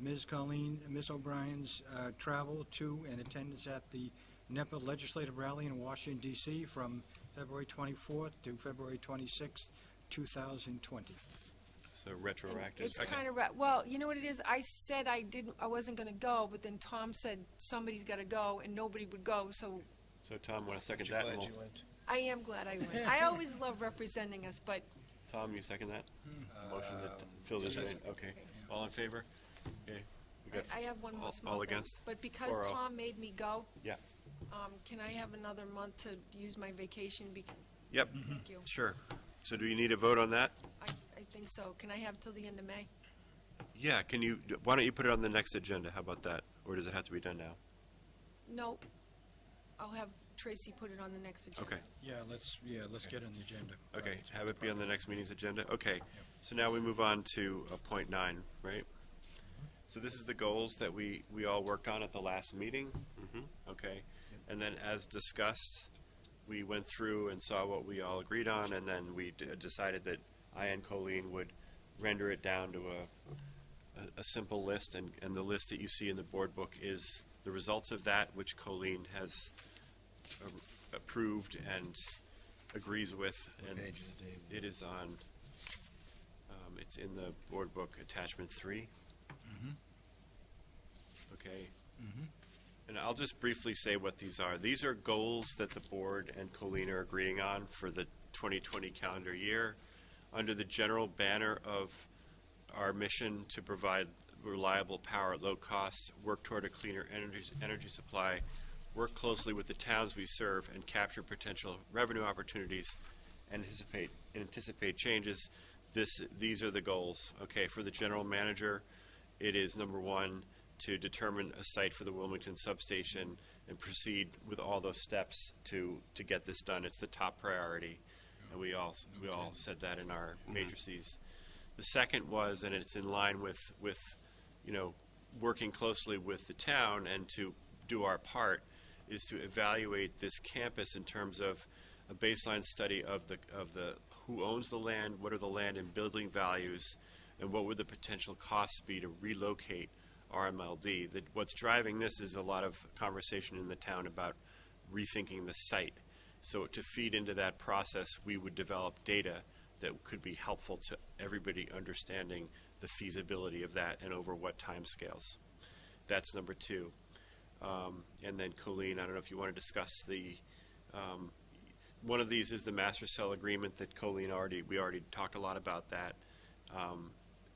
Ms. Colleen, Ms. O'Brien's uh, travel to and attendance at the NEPPA Legislative Rally in Washington DC from February 24th to February 26th, 2020. So retroactive? It's kind of, well, you know what it is? I said I didn't, I wasn't gonna go, but then Tom said somebody's gotta go, and nobody would go, so So Tom, want to second You that? glad And you we'll- went? I am glad I went. I always love representing us, but Tom, you second that? Motion to Um, fill this in? Okay. All in favor? Okay. We got I, I have one all- more small all thing. against? But because Or, uh, Tom made me go. Yeah. Um, can I have another month to use my vacation? Bec- Yep, Thank you. sure. So do you need a vote on that? I, I think so. Can I have till the end of May? Yeah, can you, why don't you put it on the next agenda? How about that? Or does it have to be done now? Nope. I'll have Tracy put it on the next agenda. Okay, Yeah, let's, yeah, let's get on the agenda. okay, have it be on the next meeting's agenda? Okay, so now we move on to uh, point nine, right? So this is the goals that we, we all worked on at the last meeting? Okay, and then as discussed, we went through and saw what we all agreed on, and then we d- decided that I and Colleen would render it down to a, a, a simple list, and, and the list that you see in the board book is the results of that, which Colleen has a- approved and agrees with, and Page of the day. it is on, um, it's in the board book, attachment three. Okay. And I'll just briefly say what these are. These are goals that the board and Colleen are agreeing on for the 2020 calendar year under the general banner of our mission to provide reliable power at low cost, work toward a cleaner energy, energy supply, work closely with the towns we serve, and capture potential revenue opportunities, anticipate, anticipate changes. This, these are the goals, okay? For the general manager, it is number one, to determine a site for the Wilmington substation and proceed with all those steps to, to get this done. It's the top priority. And we all, we all said that in our mm-hmm. matrices. The second was, and it's in line with, with, you know, working closely with the town and to do our part, is to evaluate this campus in terms of a baseline study of the, of the, who owns the land, what are the land and building values, and what would the potential costs be to relocate RMLD. That, what's driving this is a lot of conversation in the town about rethinking the site. So to feed into that process, we would develop data that could be helpful to everybody understanding the feasibility of that and over what timescales. That's number two. Um, and then Colleen, I don't know if you want to discuss the, um, one of these is the master cell agreement that Colleen already, we already talked a lot about that. Um,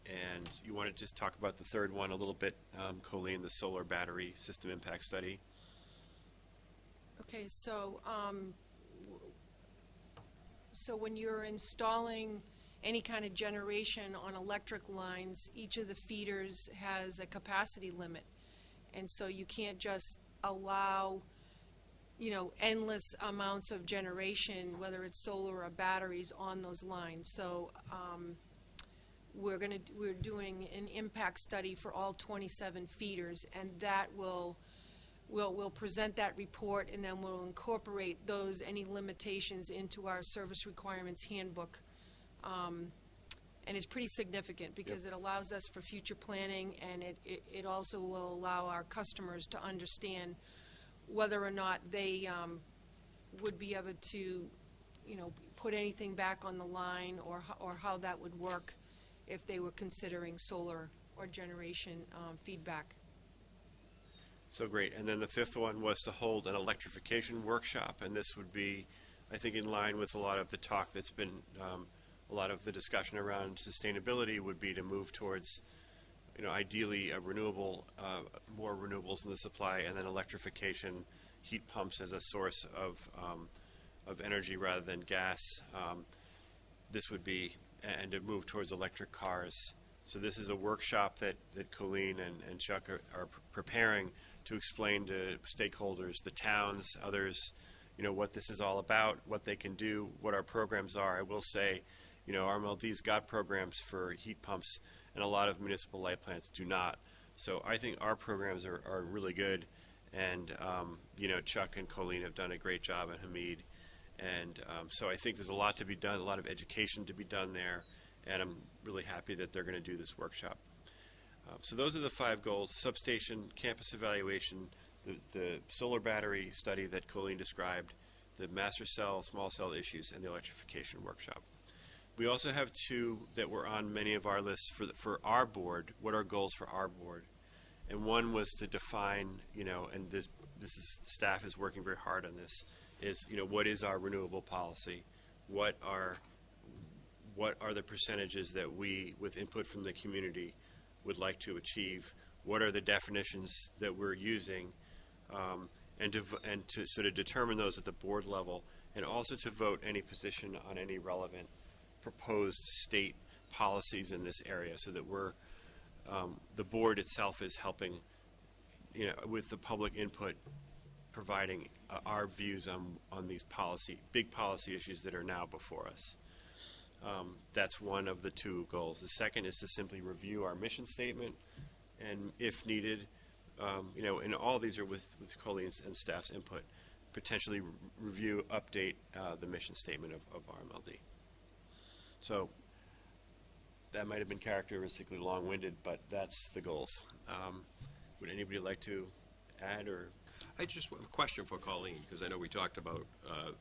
and you want to just talk about the third one a little bit, um, Colleen, the solar battery system impact study? Okay, so, um, so when you're installing any kind of generation on electric lines, each of the feeders has a capacity limit. And so you can't just allow, you know, endless amounts of generation, whether it's solar or batteries, on those lines. So, um, we're gonna, we're doing an impact study for all twenty-seven feeders, and that will, We'll, we'll present that report, and then we'll incorporate those, any limitations into our service requirements handbook. Um, And it's pretty significant, because it allows us for future planning, and it, it, it also will allow our customers to understand whether or not they, um, would be able to, you know, put anything back on the line, or, ho- or how that would work if they were considering solar or generation, um, feedback. So great. And then the fifth one was to hold an electrification workshop, and this would be, I think, in line with a lot of the talk that's been, um, a lot of the discussion around sustainability would be to move towards, you know, ideally a renewable, uh, more renewables in the supply, and then electrification, heat pumps as a source of, um, of energy rather than gas. Um, this would be, and to move towards electric cars. So this is a workshop that, that Colleen and, and Chuck are, are preparing to explain to stakeholders, the towns, others, you know, what this is all about, what they can do, what our programs are. I will say, you know, RMLD's got programs for heat pumps, and a lot of municipal light plants do not. So I think our programs are, are really good, and, um, you know, Chuck and Colleen have done a great job, and Hamid. And um, so I think there's a lot to be done, a lot of education to be done there, and I'm really happy that they're going to do this workshop. Uh, So those are the five goals, substation, campus evaluation, the, the solar battery study that Colleen described, the master cell, small cell issues, and the electrification workshop. We also have two that were on many of our lists for, the- for our board, what are goals for our board? And one was to define, you know, and this, this is, staff is working very hard on this, is, you know, what is our renewable policy? What are, what are the percentages that we, with input from the community, would like to achieve? What are the definitions that we're using? Um, and to, and to sort of determine those at the board level, and also to vote any position on any relevant proposed state policies in this area, so that we're, um, the board itself is helping, you know, with the public input, providing uh, our views on, on these policy, big policy issues that are now before us. Um, That's one of the two goals. The second is to simply review our mission statement, and if needed, um, you know, and all these are with, with Colleen's and staff's input, potentially re- review, update uh, the mission statement of, of RMLD. So that might have been characteristically long-winded, but that's the goals. Um, Would anybody like to add or I just have a question for Colleen, because I know we talked about, uh,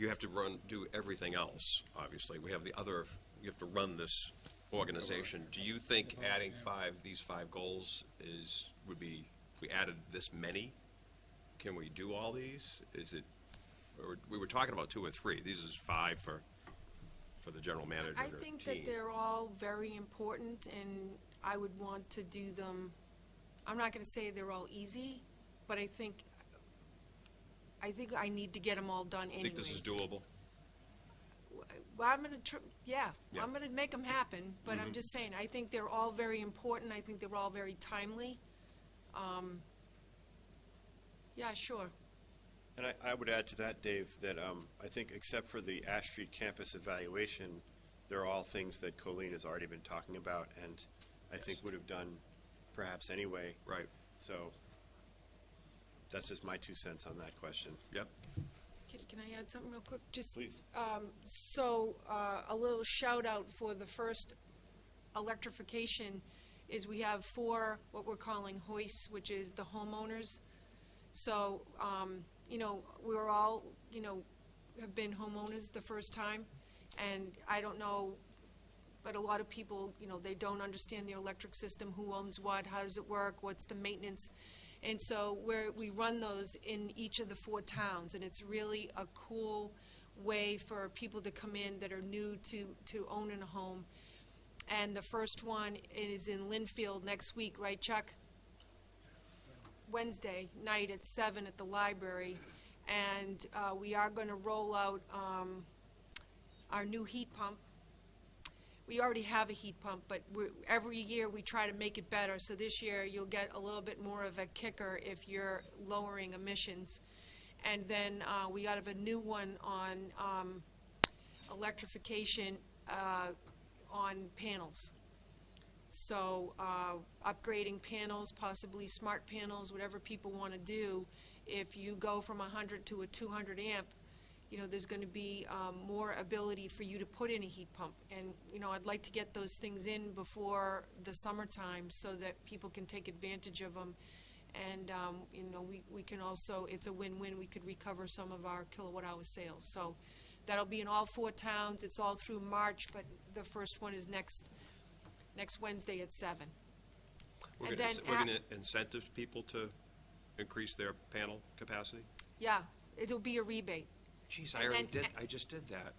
you have to run, do everything else, obviously. We have the other, you have to run this organization. Do you think adding five, these five goals is, would be, if we added this many, can we do all these? Is it, or, we were talking about two or three. These is five for, for the general manager I think team. that they're all very important, and I would want to do them, I'm not gonna say they're all easy, but I think, I think I need to get them all done anyways. Think this is doable? Well, I'm gonna, tr- yeah, Yeah. I'm gonna make them happen, but I'm just saying, I think they're all very important, I think they're all very timely. Um, Yeah, sure. And I, I would add to that, Dave, that um, I think except for the Ash Street campus evaluation, they're all things that Colleen has already been talking about and I think would have done perhaps anyway. Right. So that's just my two cents on that question. Yep. Can, can I add something real quick? Just, Please. um, so, uh, a little shout out for the first electrification is we have four, what we're calling hoists, which is the homeowners. So, um, you know, we were all, you know, have been homeowners the first time, And I don't know, but a lot of people, you know, they don't understand the electric system, who owns what, how does it work, what's the maintenance? And so where, we run those in each of the four towns, and it's really a cool way for people to come in that are new to, to owning a home. And the first one is in Lynnfield next week, right, Chuck? Wednesday night at seven at the library. And, uh, we are gonna roll out, um, our new heat pump. We already have a heat pump, but every year we try to make it better. So this year you'll get a little bit more of a kicker if you're lowering emissions. And then, uh, we got a new one on, um, electrification, uh, on panels. So, uh, upgrading panels, possibly smart panels, whatever people wanna do. If you go from hundred to a two hundred amp, you know, there's gonna be, um, more ability for you to put in a heat pump. And, you know, I'd like to get those things in before the summertime so that people can take advantage of them. And, um, you know, we, we can also, it's a win-win, we could recover some of our kilowatt hour sales. So that'll be in all four towns, it's all through March, but the first one is next, next Wednesday at seven. We're And gonna, then we're at- gonna incentive people to increase their panel capacity? Yeah, it'll be a rebate. Geez, I already did, I just did that.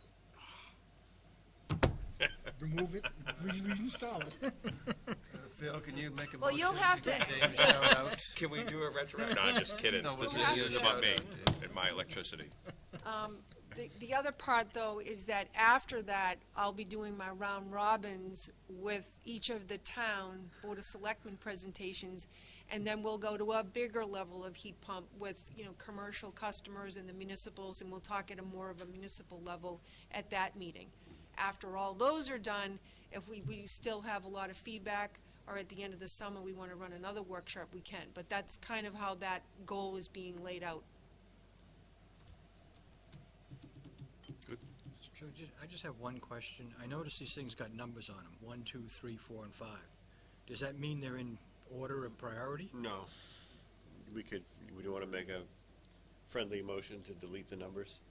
Remove it, reinstall it. Phil, can you make a motion? Well, you'll have to- give Dave a shout out? Can we do a retroactive? No, I'm just kidding. No, This we'll is, this is to. about me and my electricity. Um, the, the other part, though, is that after that, I'll be doing my round robins with each of the town Board of Selectmen presentations, and then we'll go to a bigger level of heat pump with, you know, commercial customers and the municipals, and we'll talk at a more of a municipal level at that meeting. After all those are done, if we, we still have a lot of feedback, or at the end of the summer, we want to run another workshop, we can. But that's kind of how that goal is being laid out. So just, I just have one question. I notice these things got numbers on them, one, two, three, four, and five. Does that mean they're in order of priority? No. We could, we don't want to make a friendly motion to delete the numbers.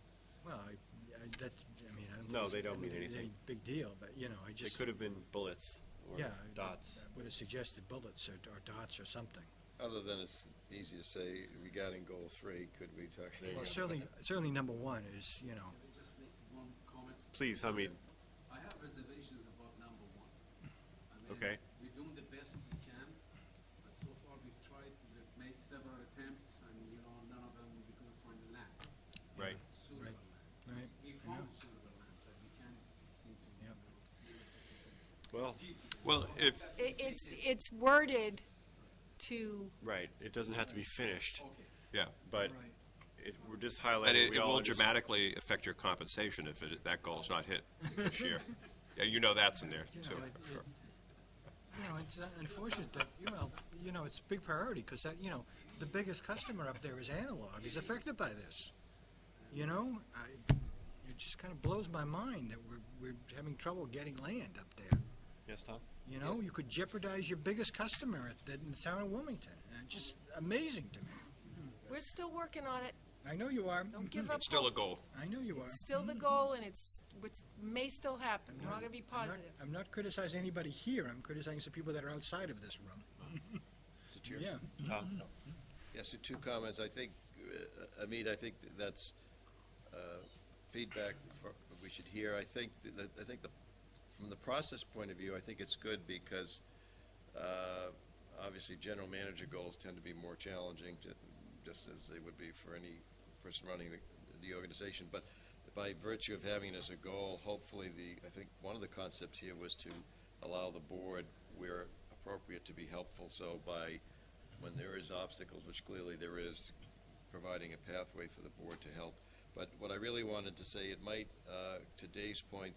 Well, I, I, that, I mean, I don't. No, think they it's- don't I mean think it's anything. any Big deal, but, you know, I They just. could have been bullets or Yeah. dots. I Would have suggested bullets or, or dots or something. Other than it's easy to say regarding goal three, could we talk? Well, certainly, certainly number one is, you know, Let me just make one comment. Please, I mean, I have reservations about number one. I mean, Okay. We're doing the best we can, but so far we've tried, we've made several attempts, and, you know, none of them, we couldn't find the land, right. suitable Right. land. right? We I found know. suitable land, but we can't seem to, you Yep. know, be able to Well, Well, if, It, it's, it's worded to, right. It doesn't have to be finished, Okay. yeah, but Right. it, we're just and highlighting. it, we it all will understand- dramatically affect your compensation if it, that goal's not hit this year. Yeah, you know that's in there You too. know, it, Sure. it, you know, it's uh, unfortunate that, you know, you know, it's a big priority, because that, you know, the biggest customer up there is analog, is affected by this. You know, I, it just kind of blows my mind that we're, we're having trouble getting land up there. Yes, Tom? You know, you could jeopardize your biggest customer at, the- in the town of Wilmington. Uh, just amazing to me. we're still working on it. I know you are. Don't give up It's still a goal. I know you are. It's still the goal, and it's, it's, may still happen. We're not gonna be I'm not- positive. I'm not criticizing anybody here, I'm criticizing the people that are outside of this room. Mr. Chair? Yeah. Tom? Yes, so two comments. I think, uh, Amit, I think that's uh, feedback for- we should hear. I think, that I think the, from the process point of view, I think it's good because uh, obviously general manager goals tend to be more challenging, ju- just as they would be for any person running the, the organization. But by virtue of having it as a goal, hopefully the, I think one of the concepts here was to allow the board where appropriate to be helpful. So by when there is obstacles, which clearly there is, providing a pathway for the board to help. But what I really wanted to say, it might, uh, to Dave's point,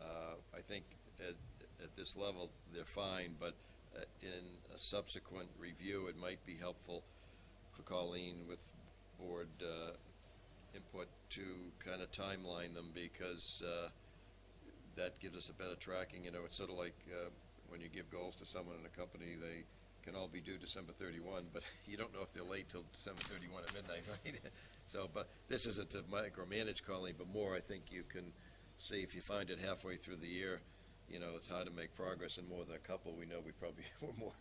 uh, I think at, at this level, they're fine, but uh, in a subsequent review, it might be helpful for Colleen with board uh, input to kind of timeline them, because uh, that gives us a better tracking, you know, it's sort of like uh, when you give goals to someone in a company, they can all be due December thirty-one, but you don't know if they're late till December thirty-one at midnight, right? So, but this isn't to micromanage Colleen, but more, I think you can see, if you find it halfway through the year, you know, it's hard to make progress in more than a couple, we know we probably were more,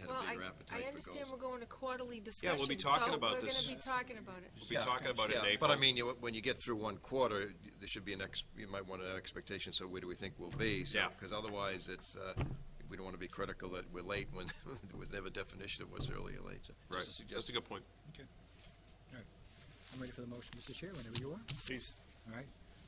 had Well, a I, bigger appetite I for understand goals. we're going to quarterly Yeah, discussions, we'll be talking so about we're this. gonna be talking about it. We'll be Yeah. talking about it in Yeah, April. but I mean, you, when you get through one quarter, there should be an ex, you might want an expectation, so where do we think we'll be? So- Yeah. Cause otherwise, it's, uh, we don't wanna be critical that we're late when there was never definition of what's early or late, so. Right, Just a that's a suggestion. good point. I'm ready for the motion, Mr. Chair, whenever you are. Please. All right.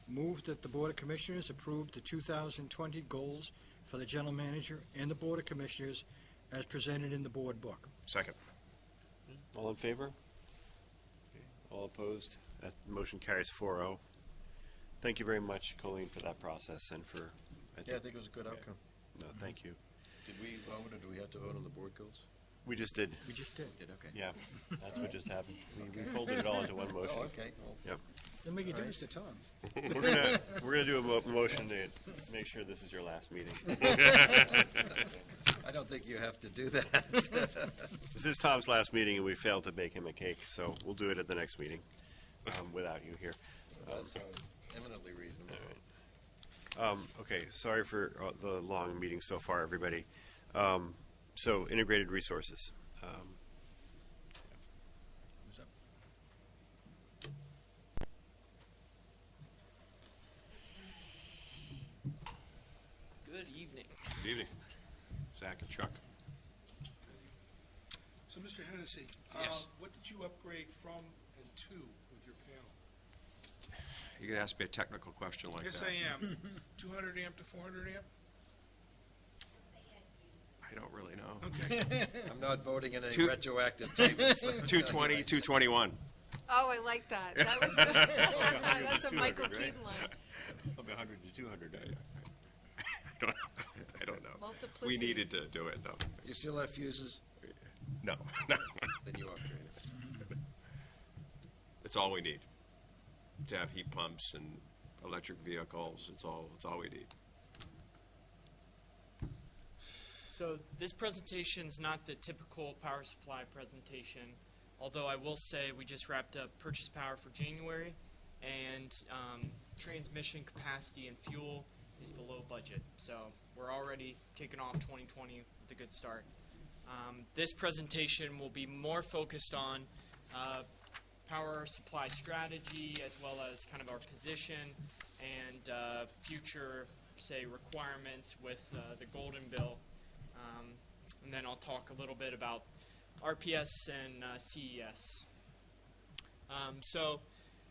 Move that the Board of Commissioners approve the 2020 goals for the General Manager and the Board of Commissioners as presented in the Board Book. Second. All in favor? All opposed? That motion carries 4-0. Thank you very much, Colleen, for that process and for, I Yeah, I think, think it was a good outcome. no, thank you. Did we vote or do we have to vote on the board goals? We just did, We just did. Did, okay. yeah, that's what just happened. We- We folded it all into one oh, motion. Oh, okay, well, Doesn't make a difference to Tom. We're gonna, we're gonna do a mo- motion to make sure this is your last meeting. I don't think you have to do that. This is Tom's last meeting, and we failed to bake him a cake, so we'll do it at the next meeting, um, without you here. That sounds eminently reasonable. Um, okay, sorry for uh, the long meeting so far, everybody. Um, so integrated resources. Um, What's up? Good evening. Good evening. Zach and Chuck. So, Mr. Hennessy, uh, what did you upgrade from and to with your panel? You can ask me a technical question like that. Yes, I am. Two hundred amp to four hundred amp? I don't really know. Okay. I'm not voting in any Two- retroactive tables. let me tell you twenty, right. two twenty-one. Oh, I like that. That was, that's a Michael? Keaton line. Of a hundred to two hundred. I don't, I don't know. We Multiplicity. needed to do it, though. You still have fuses? No, no. Then you upgrade it. It's all we need. To have heat pumps and electric vehicles, it's all, it's all we need. So this presentation's not the typical power supply presentation, although I will say we just wrapped up purchase power for January, and um, transmission capacity and fuel is below budget. So we're already kicking off 2020 with a good start. Um, this presentation will be more focused on uh, power supply strategy as well as kind of our position and uh, future, say, requirements with uh, the Golden Bill. Um, and then I'll talk a little bit about RPS and uh, CES. Um, so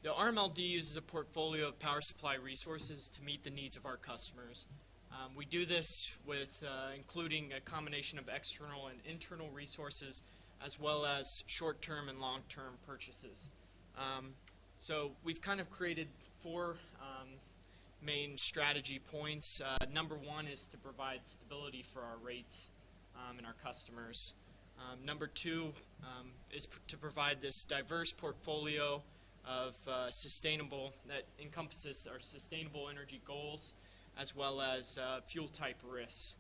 the RMLD uses a portfolio of power supply resources to meet the needs of our customers. Um, we do this with uh, including a combination of external and internal resources, as well as short-term and long-term purchases. Um, so we've kind of created four um, main strategy points. Uh, number one is to provide stability for our rates um, and our customers. Um, number two um, is to provide this diverse portfolio of uh, sustainable that encompasses our sustainable energy goals as well as uh, fuel type risks.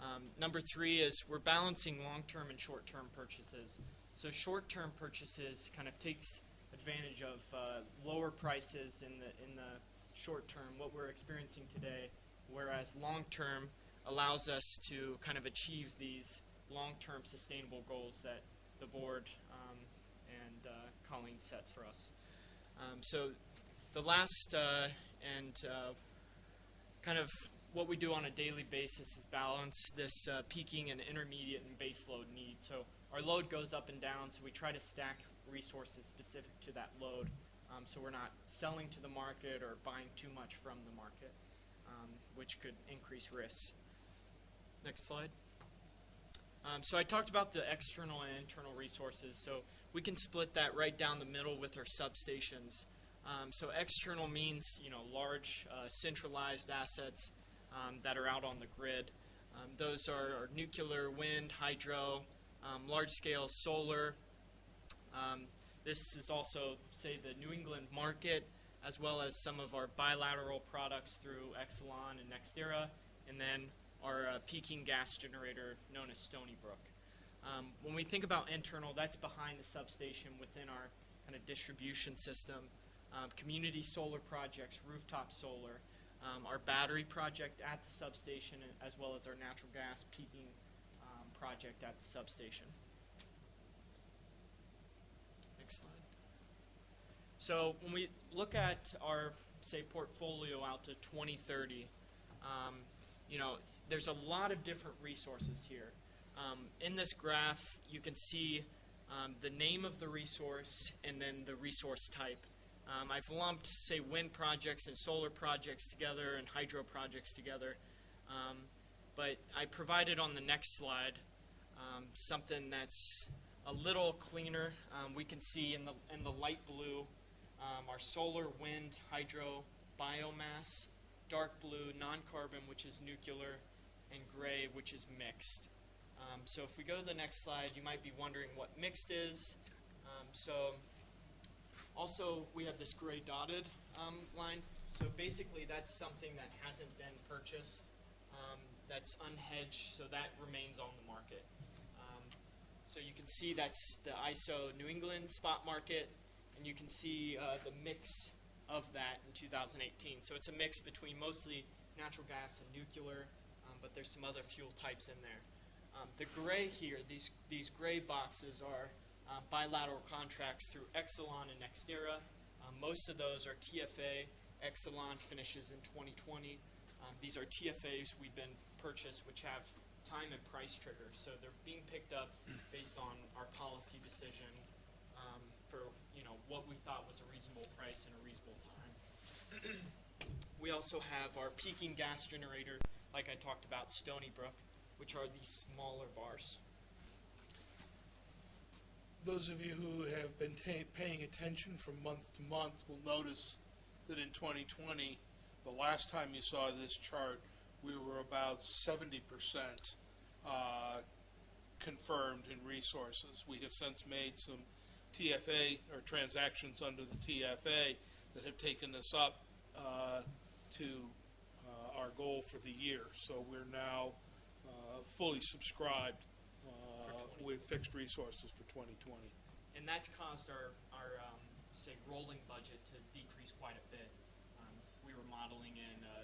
Um, number three is we're balancing long-term and short-term purchases. So short-term purchases kind of takes advantage of uh, lower prices in the in the short term, what we're experiencing today, whereas long-term allows us to kind of achieve these long-term sustainable goals that the board um, and uh, Colleen set for us. Um, so the last uh, and uh, kind of what we do on a daily basis is balance this uh, peaking and intermediate and base load need. So our load goes up and down, so we try to stack resources specific to that load. Um, so we're not selling to the market or buying too much from the market, um, which could increase risks. Next slide. Um, so I talked about the external and internal resources. So we can split that right down the middle with our substations. Um, so external means you know large uh, centralized assets um, that are out on the grid. Um, those are, are nuclear, wind, hydro, um, large-scale solar. Um, this is also, say, the New England market, as well as some of our bilateral products through Exelon and NextEra, and then our uh, peaking gas generator known as Stony Brook. Um, when we think about internal, that's behind the substation within our kind of distribution system. um, community solar projects, rooftop solar, um, our battery project at the substation, as well as our natural gas peaking um, project at the substation. Next slide. So when we look at our, say, portfolio out to 2030, um, you know, there's a lot of different resources here. Um, in this graph, you can see um, the name of the resource and then the resource type. Um, I've lumped, say, wind projects and solar projects together and hydro projects together. Um, but I provided on the next slide um, something that's a little cleaner. Um, we can see in the, in the light blue our solar, wind, hydro, biomass, dark blue, non-carbon, which is nuclear, and gray, which is mixed. Um, so if we go to the next slide, you might be wondering what mixed is. Um, so also we have this gray dotted um, line. So basically that's something that hasn't been purchased. Um, that's unhedged, so that remains on the market. Um, so you can see that's the ISO New England spot market, and you can see uh, the mix of that in 2018. So it's a mix between mostly natural gas and nuclear, um, but there's some other fuel types in there. Um, the gray here, these these gray boxes are uh, bilateral contracts through Exelon and NextEra. Um, most of those are TFA. Exelon finishes in 2020. Um, these are TFAs we've been purchased, which have time and price triggers. So they're being picked up based on our policy decision um, for you know what we thought was a reasonable price and a reasonable time. we also have our peaking gas generator, like I talked about, Stony Brook, which are these smaller bars. Those of you who have been paying attention from month to month will notice that in 2020, the last time you saw this chart, we were about 70% uh, confirmed in resources. We have since made some TFA or transactions under the TFA that have taken us up uh, to uh, our goal for the year. So we're now uh, fully subscribed uh, with fixed resources for 2020. and that's caused our, our um, say rolling budget to decrease quite a bit. Um, we were modeling in a,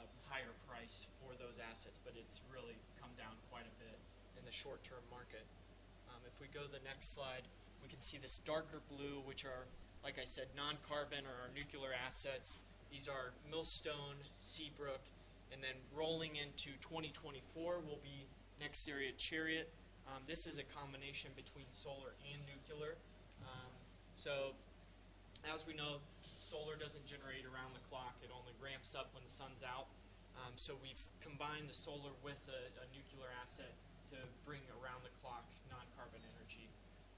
a higher price for those assets, but it's really come down quite a bit in the short-term market. Um, if we go to the next slide, we can see this darker blue, which are, like I said, non-carbon or our nuclear assets. These are Millstone, Seabrook, and then rolling into 2024 will be NextEra Chariot. Um, this is a combination between solar and nuclear. Um, so, as we know, solar doesn't generate around the clock. It only ramps up when the sun's out. Um, so we've combined the solar with a, a nuclear asset to bring around the clock non-carbon energy.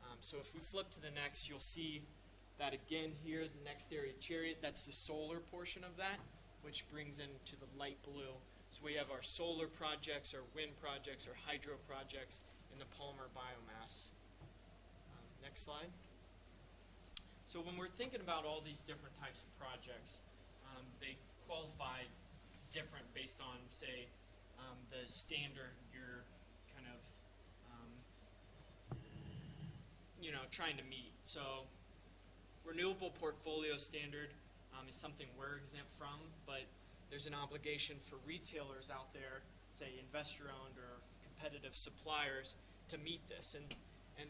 Um, so if we flip to the next, you'll see that again here, the NextEra, Chariot, that's the solar portion of that, which brings into the light blue. So we have our solar projects, our wind projects, our hydro projects, and the Palmer biomass. Um, next slide. So when we're thinking about all these different types of projects, um, they qualify different based on, say, um, the standard you're kind of, um, you know, trying to meet. So renewable portfolio standard um, is something we're exempt from, but there's an obligation for retailers out there, say investor-owned or competitive suppliers, to meet this. And and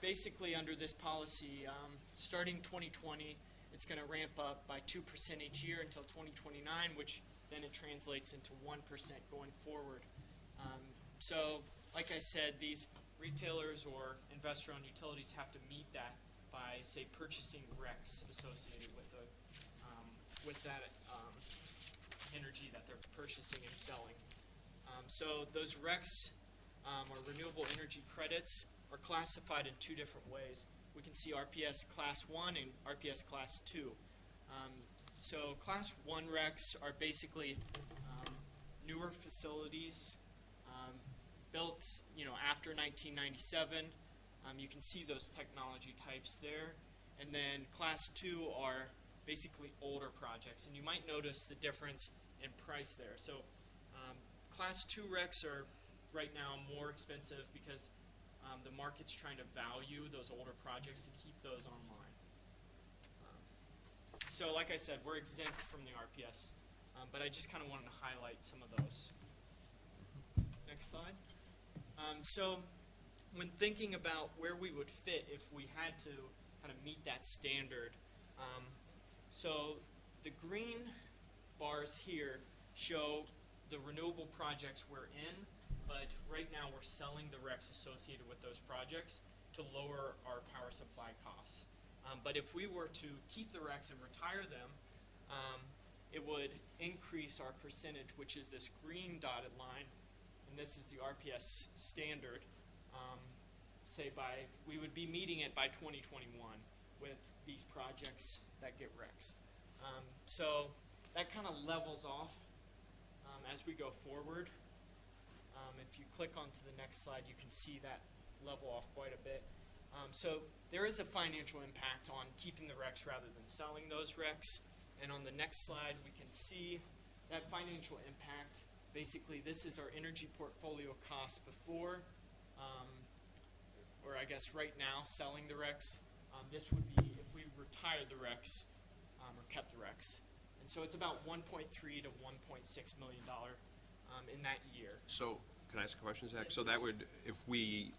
basically under this policy, um, starting 2020, it's going to ramp up by two percent each year until 2029, which then it translates into one percent going forward. Um, so, like I said, these retailers or investor-owned utilities have to meet that by, say, purchasing RECs associated with with that um, energy that they're purchasing and selling. Um, so those RECs um, or renewable energy credits are classified in two different ways. We can see RPS Class 1 and RPS Class 2. Um, so Class 1 RECs are basically um, newer facilities um, built, you know, after 1997. Um, you can see those technology types there. And then Class 2 are basically older projects. And you might notice the difference in price there. So um, Class 2 RECs are right now more expensive because um, the market's trying to value those older projects to keep those online. Um, so like I said, we're exempt from the RPS, um, but I just kind of wanted to highlight some of those. Next slide. Um, so, when thinking about where we would fit if we had to kind of meet that standard, um, so the green bars here show the renewable projects we're in, but right now we're selling the RECs associated with those projects to lower our power supply costs. Um, but if we were to keep the RECs and retire them, um, it would increase our percentage, which is this green dotted line, and this is the RPS standard. Um, say by we would be meeting it by 2021 with these projects that get RECs. Um, so that kind of levels off um, as we go forward. Um, if you click onto the next slide, you can see that level off quite a bit. Um, so there is a financial impact on keeping the RECs rather than selling those RECs. And on the next slide, we can see that financial impact. Basically, this is our energy portfolio cost before, um, or I guess right now, selling the RECs. Um, this would be retired the RECs um, or kept the RECs. And so it's about 1.3 to 1.6 million dollar um, in that year. So, can I ask a question, Zach? Yes, So that would, if we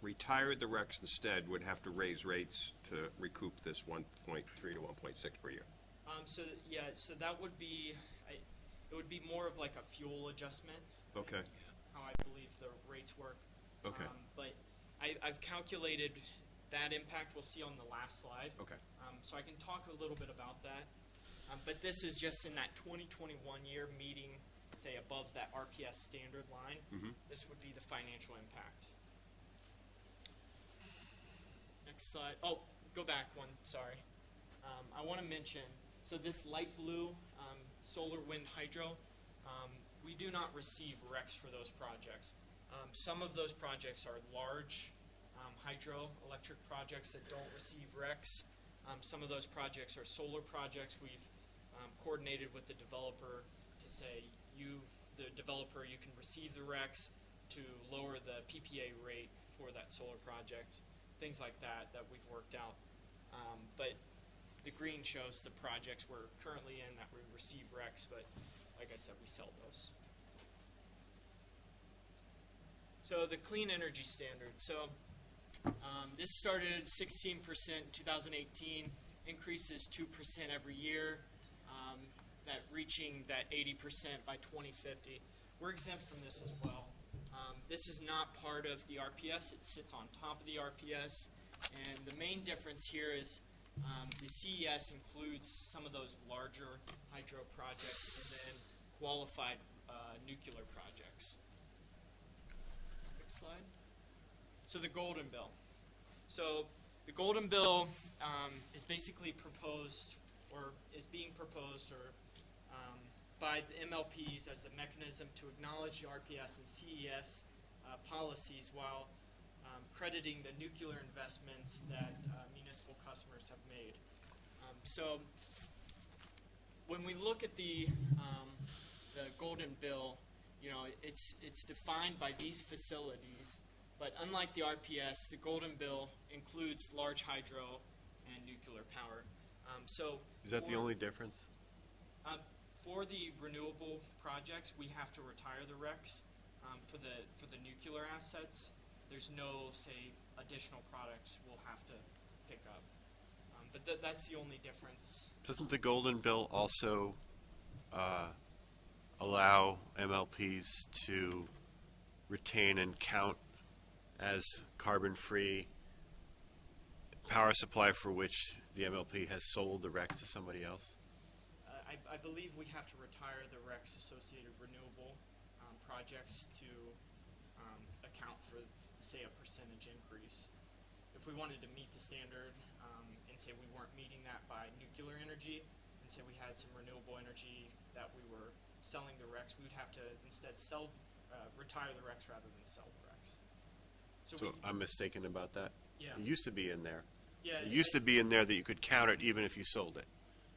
retired the RECs instead, would have to raise rates to recoup this one point three to one point six per year? Um, so yeah, so that would be, I, it would be more of like a fuel adjustment. Okay, How I believe the rates work. Okay. Um, but I, I've calculated that impact we'll see on the last slide. okay. Um, so I can talk a little bit about that. Um, but this is just in that 2021 year meeting, say above that RPS standard line. Mhm. This would be the financial impact. Next slide. Oh, go back one. Sorry. Um, I want to mention. So this light blue, um, solar, wind, hydro. Um, we do not receive RECs for those projects. Um, some of those projects are large hydroelectric projects that don't receive RECs. Um, some of those projects are solar projects. We've um, coordinated with the developer to say, you, the developer, you can receive the RECs to lower the PPA rate for that solar project, things like that that we've worked out. Um, but the green shows the projects we're currently in that we receive RECs, but like I said, we sell those. So the clean energy standard. So um, this started 16% in 2018, increases 2% every year, um, that reaching that 80% by 2050. We're exempt from this as well. Um, this is not part of the RPS, it sits on top of the RPS. And the main difference here is um, the CES includes some of those larger hydro projects and then qualified uh, nuclear projects. Next slide. So the Golden Bill. So the Golden Bill um, is basically proposed, or is being proposed, or um, by the MLPs as a mechanism to acknowledge the RPS and CES uh, policies while um, crediting the nuclear investments that uh, municipal customers have made. Um, so when we look at the um, the Golden Bill, you know, it's it's defined by these facilities, but unlike the RPS, the Golden Bill includes large hydro and nuclear power. Um, so Is that the only difference? um, for the renewable projects, we have to retire the RECs. Um, for the for the nuclear assets, there's no say additional products we'll have to pick up. Um, but th- that's the only difference. Doesn't the Golden Bill also uh, allow MLPs to retain and count as carbon-free power supply for which the MLP has sold the RECs to somebody else? Uh, I, I believe we have to retire the RECs associated renewable um, projects to um, account for, say, a percentage increase. If we wanted to meet the standard um, and say we weren't meeting that by nuclear energy, and say we had some renewable energy that we were selling the RECs, we would have to instead sell, uh, retire the RECs rather than sell the RECs. So, So we, I'm mistaken about that? yeah, It used to be in there. yeah. It used to be in there that you could count it even if you sold it.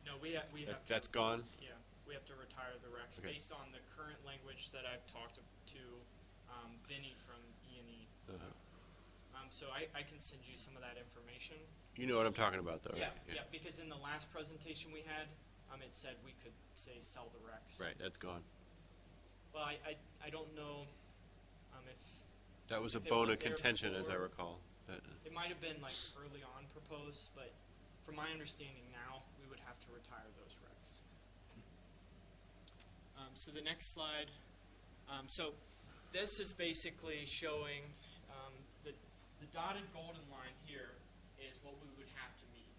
No, we have, we have. That- to- That's gone? Yeah, we have to retire the RECs Okay. based on the current language that I've talked to, um, Vinnie from E and E. Uh-huh. Um, so I, I can send you some of that information. You know what I'm talking about, though, Yeah, right? yeah, yeah, because in the last presentation we had, um, it said we could say sell the RECs. Right, that's gone. Well, I, I, I don't know, um, if, That was a If it bone was of there contention, as I before- recall. That- it might have been like early on proposed, but from my understanding now, we would have to retire those RECs. Um, so the next slide, um, so this is basically showing, um, the, the dotted golden line here is what we would have to meet.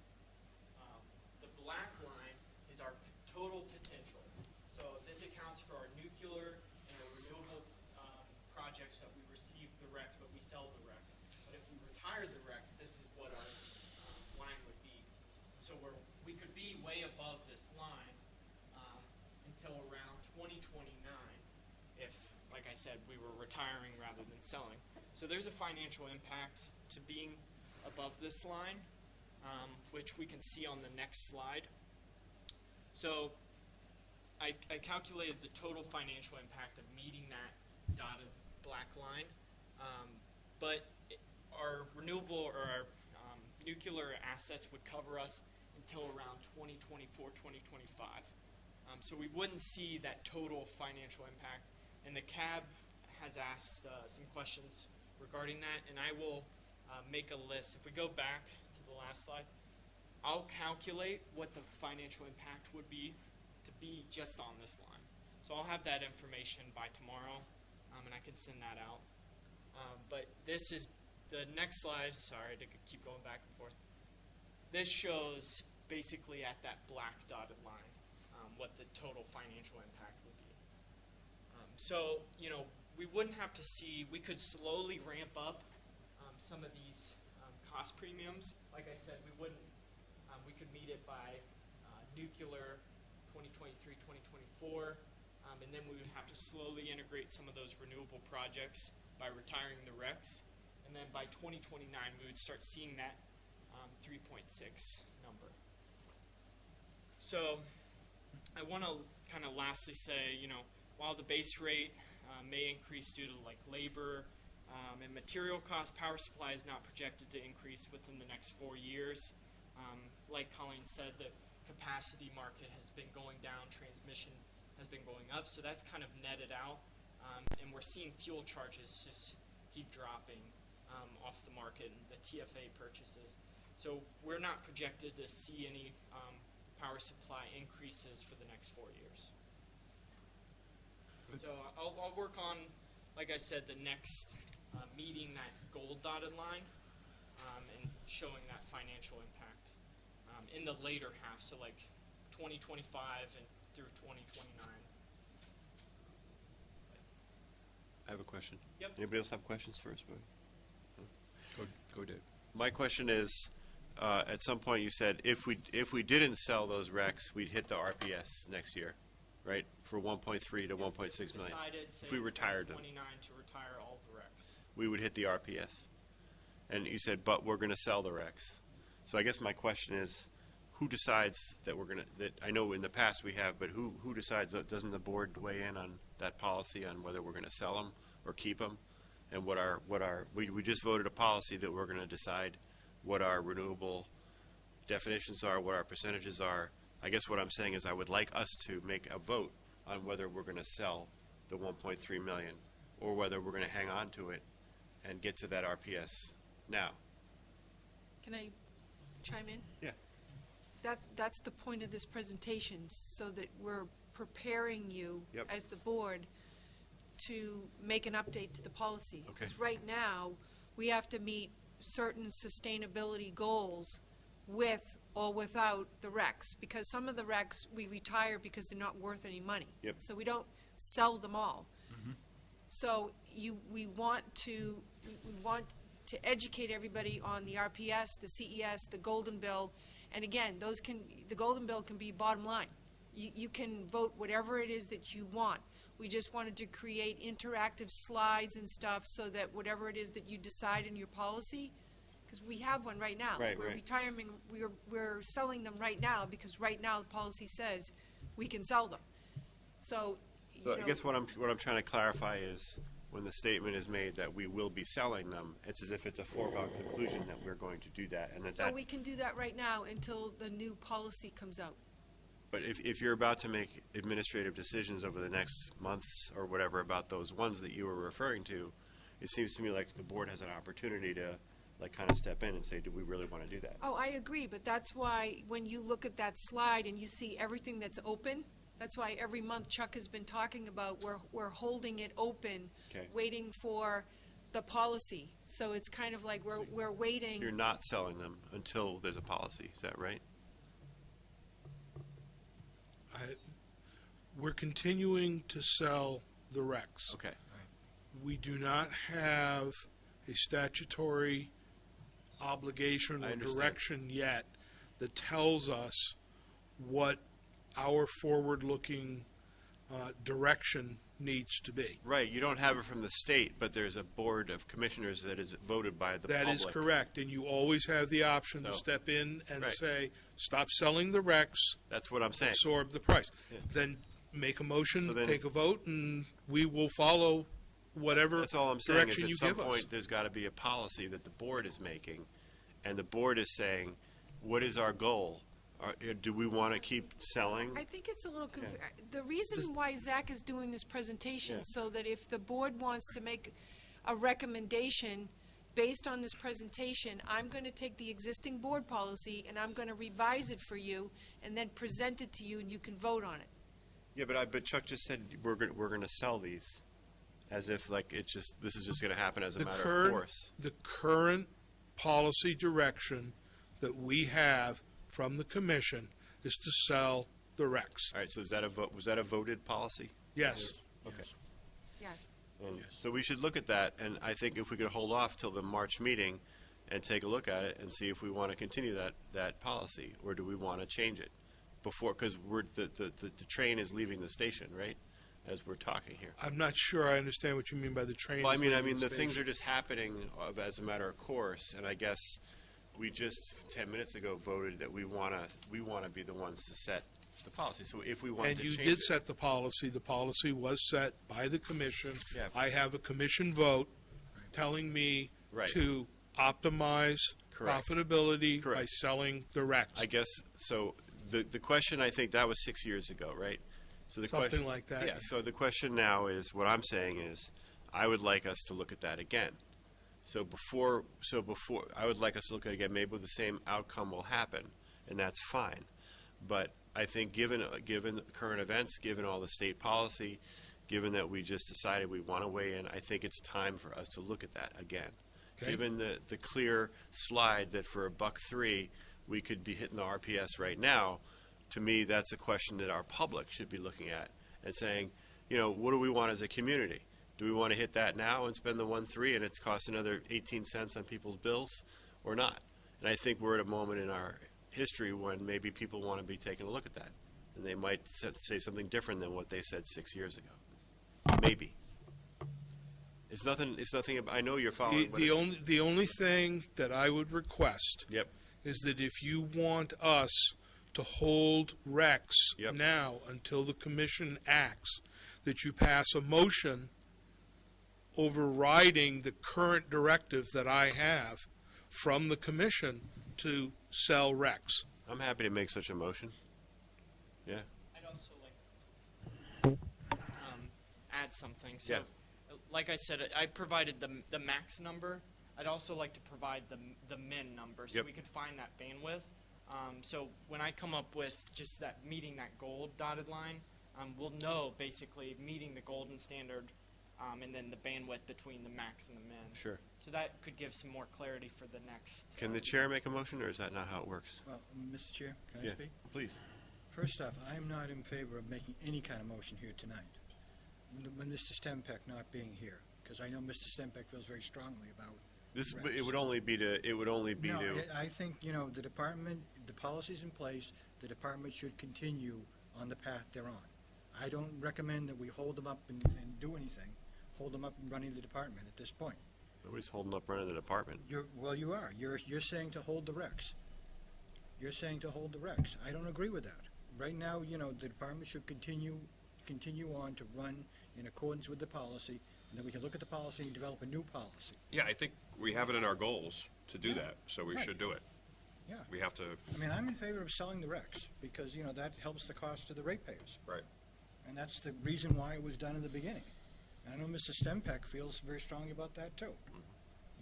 Um, The black line is our p- total potential. So this accounts for our nuclear and our renewable, um, projects that but we sell the RECs. But if we retire the RECs, this is what our, um, line would be. So we're, we could be way above this line, um, until around twenty twenty-nine, if, like I said, we were retiring rather than selling. So there's a financial impact to being above this line, um, which we can see on the next slide. So I, I calculated the total financial impact of meeting that dotted black line. Um, but our renewable or our, um, nuclear assets would cover us until around 2024, 2025. Um, so we wouldn't see that total financial impact. And the CAB has asked uh, some questions regarding that, and I will uh, make a list. If we go back to the last slide, I'll calculate what the financial impact would be to be just on this line. So I'll have that information by tomorrow, um, and I can send that out. Um, but this is the next slide. Sorry to keep going back and forth. This shows basically at that black dotted line um, what the total financial impact would be. Um, so you know we wouldn't have to see. We could slowly ramp up um, some of these um, cost premiums. Like I said, we wouldn't. Um, we could meet it by uh, nuclear 2023, 2024, um, and then we would have to slowly integrate some of those renewable projects by retiring the RECs. And then by 2029, we would start seeing that um, 3.6 number. So I want to kind of lastly say, you know, while the base rate uh, may increase due to like labor um, and material costs, power supply is not projected to increase within the next four years. Um, like Colleen said, the capacity market has been going down, transmission has been going up, so that's kind of netted out. Um, and we're seeing fuel charges just keep dropping um, off the market and the TFA purchases. So we're not projected to see any um, power supply increases for the next four years. So I'll, I'll work on, like I said, the next uh, meeting that gold dotted line um, and showing that financial impact um, in the later half, so like 2025 and through 2029. I have a question. Yep. Anybody else have questions first? Bo? Go, go Dave. My question is, uh, at some point you said if we, if we didn't sell those RECs, we'd hit the RPS next year, right? For one point three to one point six million. Decided, say, If we retired them. 2029 to retire all the RECs. we would hit the RPS. And you said, but we're gonna sell the RECs. So I guess my question is, who decides that we're gonna, that, I know in the past we have, but who, who decides, uh, doesn't the board weigh in on that policy on whether we're gonna sell them or keep them? And what our, what our, we, we just voted a policy that we're gonna decide what our renewable definitions are, what our percentages are. I guess what I'm saying is I would like us to make a vote on whether we're gonna sell the one point three million, or whether we're gonna hang on to it and get to that RPS now. Can I chime in? Yeah. That, that's the point of this presentation, so that we're preparing you Yep. as the board to make an update to the policy. Okay. Because right now, we have to meet certain sustainability goals with or without the recs. Because some of the recs, we retire because they're not worth any money. Yep. So we don't sell them all. Mm-hmm. So you, we want to, we- we want to educate everybody on the RPS, the CES, the Golden Bill. And again, those can, the Golden Bill can be bottom line. You, you can vote whatever it is that you want. We just wanted to create interactive slides and stuff so that whatever it is that you decide in your policy, because we have one right now. Right, We're right. retiring, we're, we're selling them right now, because right now the policy says we can sell them. So, you So know. I guess what I'm, what I'm trying to clarify is, when the statement is made that we will be selling them, it's as if it's a foregone conclusion that we're going to do that, and that So that, we can do that right now until the new policy comes out. But if, if you're about to make administrative decisions over the next months or whatever about those ones that you were referring to, it seems to me like the board has an opportunity to, like, kind of step in and say, do we really want to do that? Oh, I agree, but that's why, when you look at that slide and you see everything that's open, that's why every month Chuck has been talking about, we're, we're holding it open, Okay. waiting for the policy. So it's kind of like we're, we're waiting. You're not selling them until there's a policy, is that right? I, we're continuing to sell the RECs. Okay. We do not have a statutory obligation I or understand. direction yet that tells us what our forward-looking uh, direction needs to be. Right, you don't have it from the state, but there's a board of commissioners that is voted by the public. That is correct, and you always have the option to So- step in and Right. say, stop selling the RECs, That's what I'm saying. absorb the price. Yeah. Then make a motion, So then- take a vote, and we will follow whatever That's all I'm saying, is direction at you some give us. point, there's gotta be a policy that the board is making, and the board is saying, what is our goal? Are, uh, do we wanna keep selling? I think it's a little, conf- the reason why Zach is doing this presentation, Yeah. so that if the board wants to make a recommendation based on this presentation, I'm gonna take the existing board policy and I'm gonna revise it for you and then present it to you and you can vote on it. Yeah, but I, but Chuck just said, we're gonna, we're gonna sell these, as if like it's just, this is just gonna happen as a The matter of course. The current policy direction that we have from the commission is to sell the RECs. All right, so is that a vote, was that a voted policy? Yes. Okay. Yes. And so we should look at that, and I think if we could hold off till the March meeting and take a look at it and see if we want to continue that, that policy, or do we want to change it before, because we're, the, the, the the train is leaving the station, right? As we're talking here. I'm not sure I understand what you mean by the train. Well, I is mean, I leaving mean, the things station. are just happening of, as a matter of course, and I guess we just, ten minutes ago, voted that we want to, we want to be the ones to set the policy, so if we wanted And to you change did it. set the policy. The policy was set by the commission. Yeah. I have a commission vote telling me Right. to optimize Correct. profitability by Correct. selling the. I guess, so, the, the question, I think, that was six years ago, right? So the question. Like that. Yeah, so the question now is, what I'm saying is, I would like us to look at that again. So before, so before, I would like us to look at it again, maybe the same outcome will happen, and that's fine. But I think given, uh, given current events, given all the state policy, given that we just decided we want to weigh in, I think it's time for us to look at that again. Okay. Given the, the clear slide that for a buck three, we could be hitting the RPS right now, to me, that's a question that our public should be looking at and saying, you know, what do we want as a community? Do we want to hit that now and spend the one three and it's cost another eighteen cents on people's bills or not? And I think we're at a moment in our history when maybe people want to be taking a look at that. And they might say something different than what they said six years ago. Maybe. It's nothing, it's nothing, I know you're following. but the only, the only thing that I would request Yep, is that if you want us to hold RECs Yep. now until the commission acts, that you pass a motion overriding the current directive that I have from the commission to sell RECs. I'm happy to make such a motion. Yeah. I'd also like um, add something. So, Yeah. like I said, I I provided the the max number. I'd also like to provide the the min number so Yep. we could find that bandwidth. Um, so when I come up with just that meeting that gold dotted line, um, we'll know basically meeting the golden standard, um, and then the bandwidth between the max and the min. Sure. So that could give some more clarity for the next. Can the chair make a motion, or is that not how it works? Well, Mr. Chair, can I Yeah. speak? Please. First off, I am not in favor of making any kind of motion here tonight, with with Mr. Stempeck not being here, because I know Mr. Stempeck feels very strongly about This, RECs. it would only be to, it would only be No, to, I I think, you know, the department, the policy's in place, the department should continue on the path they're on. I don't recommend that we hold them up and, and do anything, hold them up and running the department at this point. nobody's holding up running the department. You're, well, you are, you're, you're saying to hold the RECs. You're saying to hold the RECs. I don't agree with that. Right now, you know, the department should continue, continue on to run in accordance with the policy. And then we can look at the policy and develop a new policy. Yeah, I think we have it in our goals to do Yeah. that, so we Right. should do it. Yeah. We have to, I mean, I'm in favor of selling the RECs, because, you know, that helps the cost to the ratepayers. Right. And that's the reason why it was done in the beginning. And I know Mr. Stempeck feels very strongly about that, too. Mm-hmm.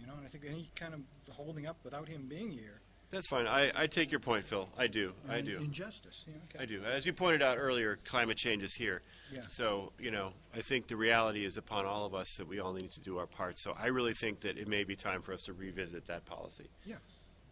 You know, and I think any kind of holding up without him being here. That's fine. I, I take your point, Phil. I do. I do. Injustice, yeah, okay. I do. As you pointed out earlier, climate change is here. Yeah. So, you know, I think the reality is upon all of us that we all need to do our part. So I really think that it may be time for us to revisit that policy. Yeah.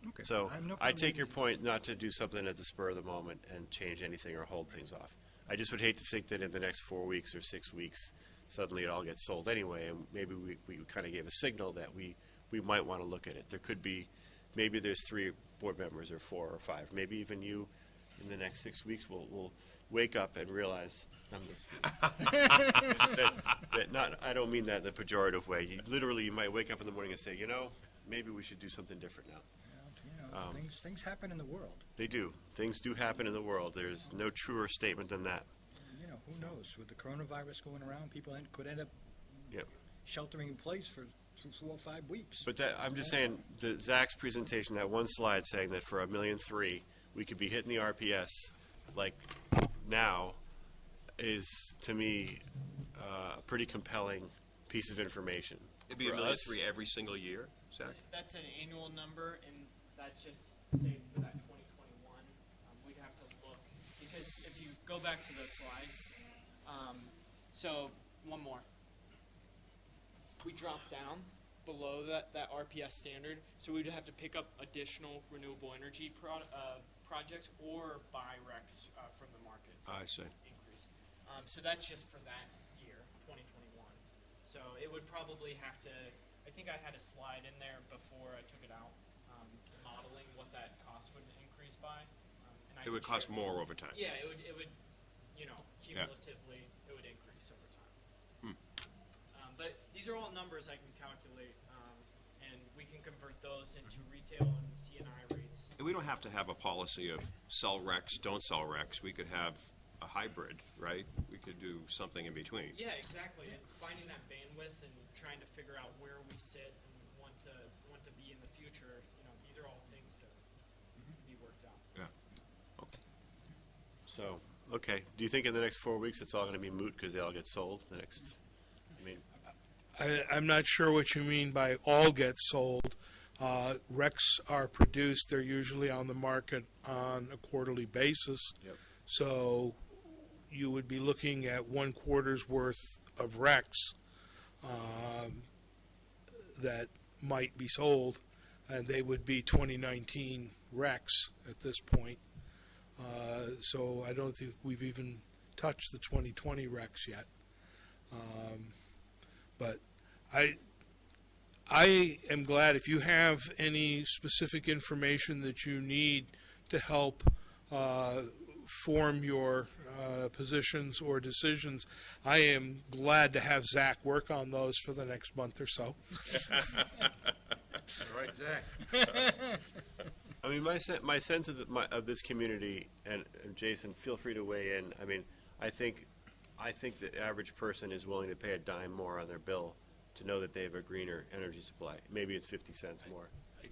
Okay. So I no I take your point not to do something at the spur of the moment and change anything or hold things off. I just would hate to think that in the next four weeks or six weeks, suddenly it all gets sold anyway, and maybe we, we kind of gave a signal that we, we might want to look at it. There could be, maybe there's three board members or four or five, maybe even you in the next six weeks will, will wake up and realize, I'm just, that, that not, I don't mean that in a pejorative way. You, literally, you might wake up in the morning and say, you know, maybe we should do something different now. You know, um, things, things happen in the world. They do. Things do happen in the world. There's no truer statement than that. You know, who knows? With the coronavirus going around, people en- could end up Yep. sheltering in place for th- four or five weeks. But that, I'm just saying, the Zach's presentation, that one slide saying that for a million three, we could be hitting the RPS like now is, to me, uh, a pretty compelling piece of information. it'd be a For million us- three every single year, Zach? That's an annual number, and that's just say for that twenty twenty-one. Um, we'd have to look, because if you go back to the slides, um, so, one more. We drop down below that, that RPS standard, so we'd have to pick up additional renewable energy pro- uh, projects or buy RECs, uh, from the market. I see. Increase. Um, so that's just for that year, twenty twenty-one. So it would probably have to, I think I had a slide in there before I took it out, um, modeling what that cost would increase by. I It would can cost share- more over time. Yeah, it would, it would, you know, cumulatively, it would increase over time. Hmm. Um, but these are all numbers I can calculate, um, and we can convert those into retail and CNI rates. And we don't have to have a policy of sell RECs, don't sell RECs. We could have a hybrid, right? We could do something in between. Yeah, exactly. and finding that bandwidth and trying to figure out where we sit and want to want to be in the future. You know, these are all things that can be worked out. So, okay. Do you think in the next four weeks it's all going to be moot because they all get sold? The next, I mean, I, I'm not sure what you mean by all get sold. Uh, Recs are produced, they're usually on the market on a quarterly basis. Yep. So you would be looking at one quarter's worth of Recs um, that might be sold, and they would be 2019 Recs at this point. Uh, So I don't think we've even touched the 2020 Recs yet. Um, But I, I am glad if you have any specific information that you need to help uh, form your uh, positions or decisions, I am glad to have Zach work on those for the next month or so. Right, Zach? I mean, my sen- my sense of the, my, of this community, and, and Jason, feel free to weigh in. I mean, I think, I think the average person is willing to pay a dime more on their bill to know that they have a greener energy supply. Maybe it's fifty cents more. I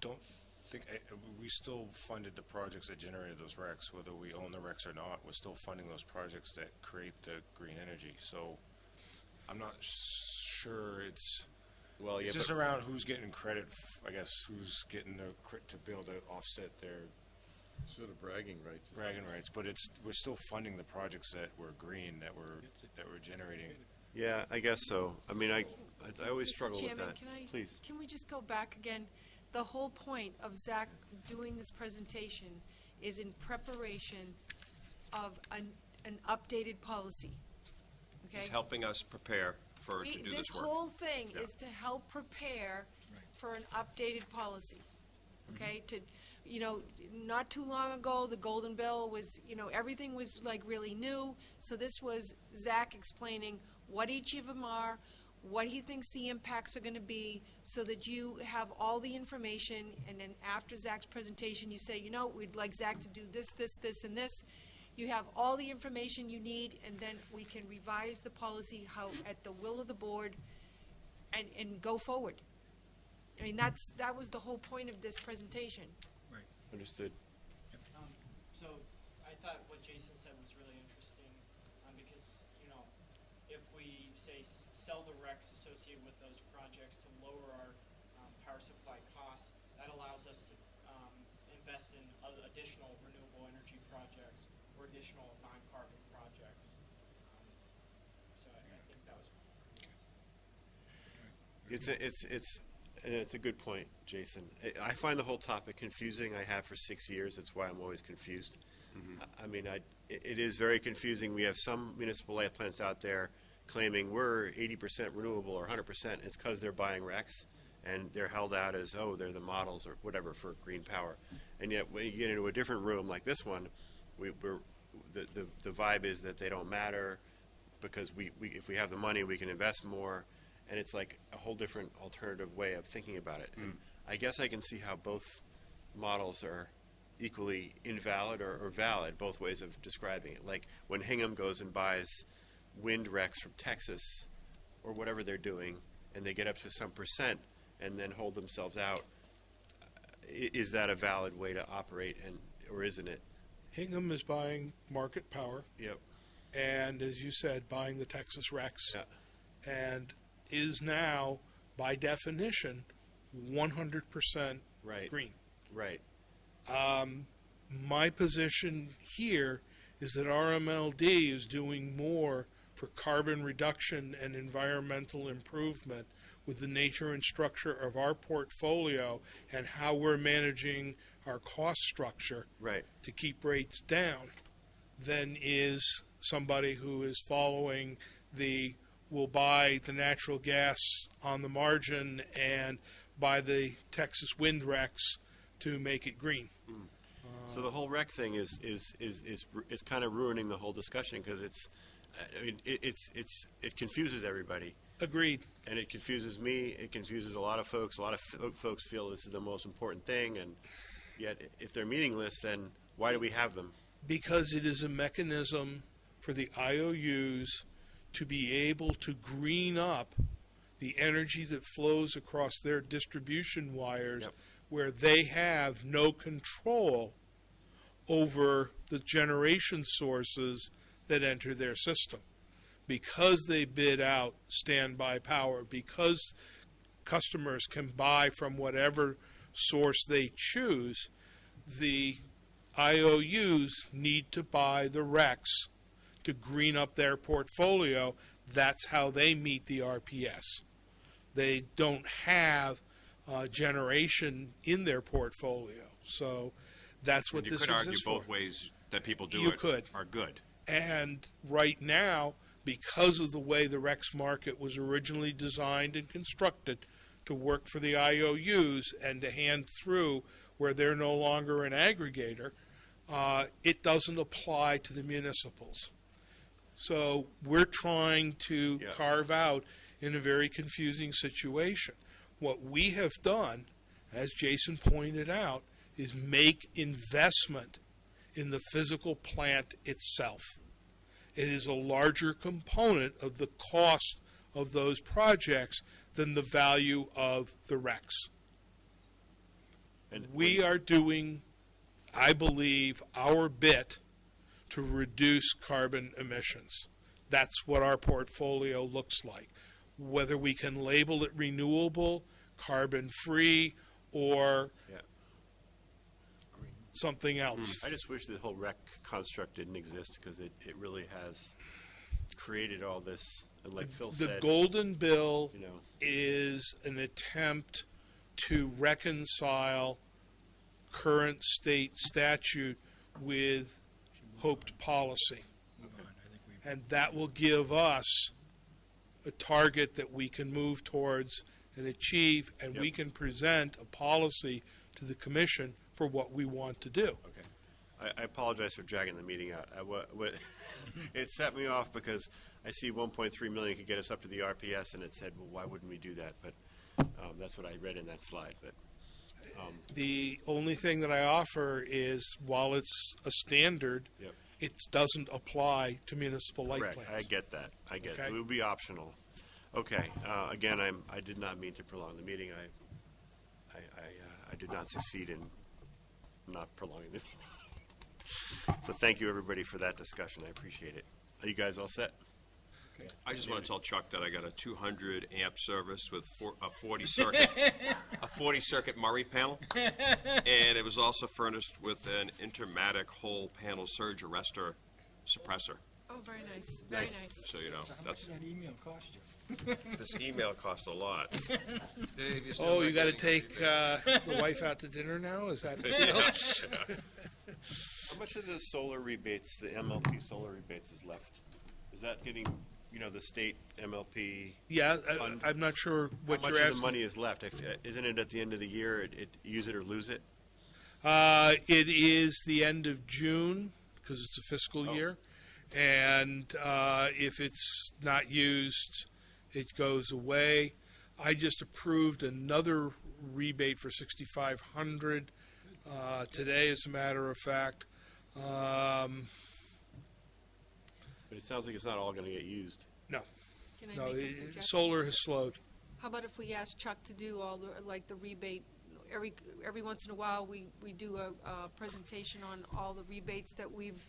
don't think, I- we still funded the projects that generated those RECs, whether we own the RECs or not, we're still funding those projects that create the green energy, so I'm not sure it's, Well, yeah, it's just but, around who's getting credit, f- I guess, who's getting the, credit to be able to offset their Sort of bragging rights. bragging rights, but it's, we're still funding the projects that were green, that were, that were generating. yeah, I guess so. I mean, I, I always struggle with Chairman, that. can I? Please. Can we just go back again? The whole point of Zach doing this presentation is in preparation of an, an updated policy. Okay? He's helping us prepare for, to The- do This work. whole thing Yeah. is to help prepare for an updated policy, okay? To, you know, not too long ago, the Golden Bill was, you know, everything was like really new. So this was Zach explaining what each of them are, what he thinks the impacts are gonna be, so that you have all the information, and then after Zach's presentation, you say, you know, we'd like Zach to do this, this, this, and this. You have all the information you need, and then we can revise the policy how, at the will of the board, and, and go forward. I mean, that's, that was the whole point of this presentation. Right. Understood. Um, so I thought what Jason said was really interesting, um, because, you know, if we say sell the recs associated with those projects to lower our, um, power supply costs, that allows us to, um, invest in additional renewable energy projects or additional non-carbon projects. Um, So I, I think that was. It's, a- it's, it's, and it's a good point, Jason. I- I find the whole topic confusing. I have for six years. That's why I'm always confused. I- I mean, I, it it is very confusing. We have some municipal light plants out there claiming we're eighty percent renewable or hundred percent. It's because they're buying RECs and they're held out as, oh, they're the models or whatever for green power. And yet, when you get into a different room like this one, we, we're, the, the, the vibe is that they don't matter because we, we, if we have the money, we can invest more. And it's like a whole different alternative way of thinking about it. And mm. I guess I can see how both models are equally invalid or, or valid, both ways of describing it. Like when Hingham goes and buys wind RECs from Texas or whatever they're doing, and they get up to some percent and then hold themselves out, is that a valid way to operate and, or isn't it? Hingham is buying market power, Yep. and as you said, buying the Texas RECs. Yeah. And is now, by definition, one hundred percent Right. green. Right. Um, my position here is that RMLD is doing more for carbon reduction and environmental improvement with the nature and structure of our portfolio and how we're managing our cost structure Right. to keep rates down than is somebody who is following the will buy the natural gas on the margin and buy the Texas wind RECs to make it green. Mm. So the whole rec thing is is is is is kind of ruining the whole discussion because it's, I mean, it, it's it's it confuses everybody Agreed. and it confuses me. It confuses a lot of folks. A lot of fo- folks feel this is the most important thing, and yet if they're meaningless, then why do we have them? because it is a mechanism for the IOUs to be able to green up the energy that flows across their distribution wires Yep. where they have no control over the generation sources that enter their system. Because they bid out standby power, because customers can buy from whatever source they choose, the IOUs need to buy the RECs to green up their portfolio. That's how they meet the RPS. They don't have uh, generation in their portfolio. So that's what You this could argue both for. ways that people do You it could. are good. And right now, because of the way the RECs market was originally designed and constructed to work for the IOUs and to hand through where they're no longer an aggregator, uh, it doesn't apply to the municipals. So we're trying to Yeah. carve out in a very confusing situation. What we have done, as Jason pointed out, is make investment in the physical plant itself. It is a larger component of the cost of those projects than the value of the RECs. And We are doing, I believe, our bit to reduce carbon emissions. That's what our portfolio looks like. Whether we can label it renewable, carbon-free, or Yeah. something else. Hmm. I just wish the whole rec construct didn't exist because it, it really has created all this. And like Phil The said, Golden Bill you know, is an attempt to reconcile current state statute with hoped policy. And that will give us a target that we can move towards and achieve, and we can present a policy to the commission for what we want to do. okay. I, I apologize for dragging the meeting out. I, wa- wa- it set me off because I see 1.3 million could get us up to the RPS, and it said, well, why wouldn't we do that? But um, that's what I read in that slide. But The only thing that I offer is, while it's a standard, Yep. it doesn't apply to municipal light Correct, I plants. get that, I get it, Okay. it would be optional. Okay, uh, again, I'm, I did not mean to prolong the meeting, I, I, I, uh, I did not succeed in not prolonging the meeting. So thank you, everybody, for that discussion, I appreciate it. Are you guys all set? I just want to tell Chuck that I got a two hundred amp service with four, a forty circuit, a forty circuit Murray panel. And it was also furnished with an intermatic whole panel surge arrestor suppressor, Oh, very nice, very nice. so you know, that's, that email cost you? this email cost a lot. Dave, you're still Oh, not you gotta getting take, uh, the wife out to dinner now? Is that the deal? How much of the solar rebates, the MLP solar rebates is left? Is that getting, you know, the state MLP, Yeah, Fund. I, I'm not sure how what much you're of the asking. money is left? I f- Isn't it at the end of the year, it, it, use it or lose it? Uh, it is the end of June, because it's a fiscal Oh. year. And, uh, if it's not used, it goes away. I just approved another rebate for sixty-five hundred, uh, today, as a matter of fact. Um, But it sounds like it's not all gonna get used. Can I no, make a it- suggestion? solar has slowed. How about if we ask Chuck to do all the, like, the rebate, every, every once in a while, we, we do a, a presentation on all the rebates that we've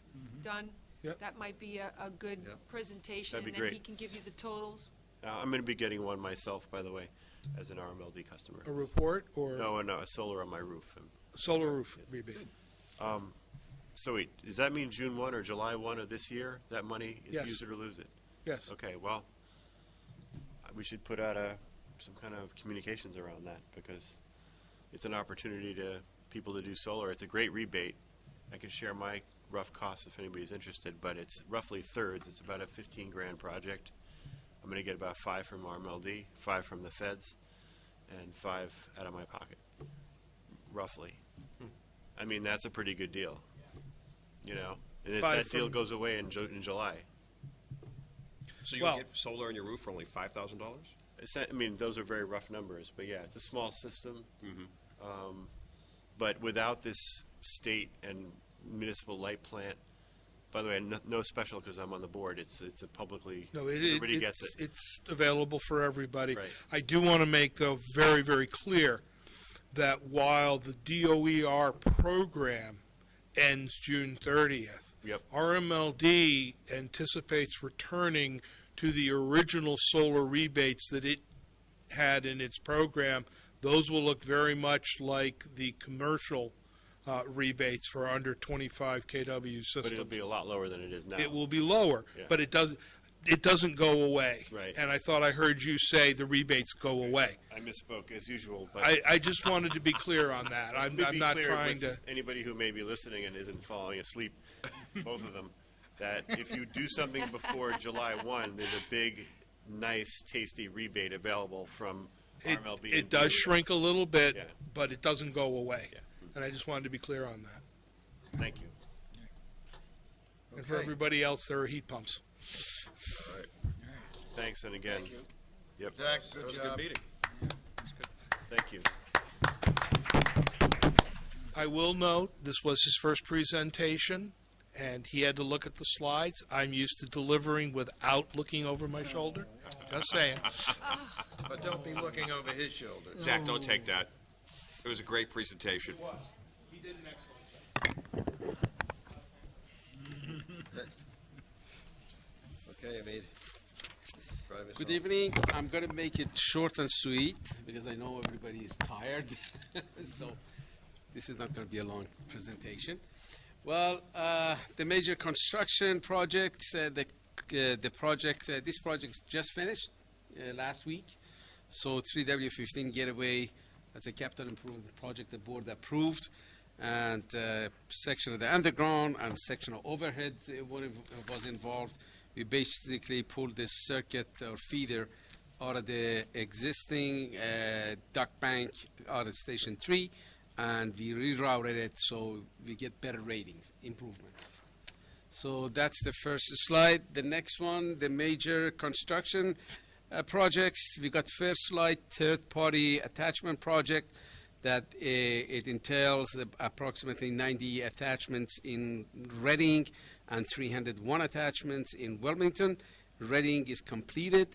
done? Yep. That might be a, a good Yep. presentation, That'd be and then he great. can give you the totals. Uh, I'm gonna be getting one myself, by the way, as an RMLD customer. A report or No, no, a solar on my roof. And, solar roof rebate? So wait, does that mean June one or July one of this year, that money is Yes. use it or lose it? Yes. Okay, well, we should put out a, some kind of communications around that, because it's an opportunity to, people to do solar. It's a great rebate. I can share my rough costs if anybody's interested, but it's roughly thirds. It's about a fifteen grand project. I'm gonna get about five from RMLD, five from the feds, and five out of my pocket, roughly. Hmm. I mean, that's a pretty good deal, you know? And if Five that deal from- goes away in Ju- in July, So you Well- get solar on your roof for only five thousand dollars? It's not- I mean, those are very rough numbers, but yeah, it's a small system. Mhm. Um, But without this state and municipal light plant, by the way, no, no special because I'm on the board, it's, it's a publicly, No, it, it, everybody gets it's, it. it's available for everybody. Right. I do want to make, though, very, very clear that while the DOER program ends June thirtieth, Yep. RMLD anticipates returning to the original solar rebates that it had in its program. Those will look very much like the commercial uh, rebates for under twenty-five KW systems. But it'll be a lot lower than it is now. It will be lower, Yeah. but it does, it doesn't go away. Right. And I thought I heard you say the rebates go away. I misspoke as usual, but. I, I just wanted to be clear on that. I'm, Let me I'm be not clear trying to, with Anybody who may be listening and isn't falling asleep, both of them, that if you do something before July one, there's a big, nice, tasty rebate available from it, RMLD. it and does shrink a little bit, Yeah. but it doesn't go away. Yeah. And I just wanted to be clear on that. Thank you. And for Okay. everybody else, there are heat pumps. All right. Thanks, and again, yep, Zach, That good was a good job. meeting. thank you. I will note, this was his first presentation, and he had to look at the slides. I'm used to delivering without looking over my shoulder. Just saying. But don't be looking over his shoulder. Zach, don't take that. It was a great presentation. He did an excellent job. Okay. Good evening. I'm going to make it short and sweet because I know everybody is tired. so this is not going to be a long presentation. Well, uh, the major construction projects, uh, the, uh, the project, uh, this project just finished uh, last week. So 3W15 Getaway, that's a capital improvement project the board approved. And uh, section of the underground and section of overhead was involved. We basically pulled this circuit or feeder out of the existing uh, duct bank out of Station 3, and we rerouted it so we get better ratings, improvements. So that's the first slide. The next one, the major construction uh, projects. We got First slide, third-party attachment project. That uh, it entails approximately 90 attachments in Reading and 301 attachments in Wilmington. Reading is completed,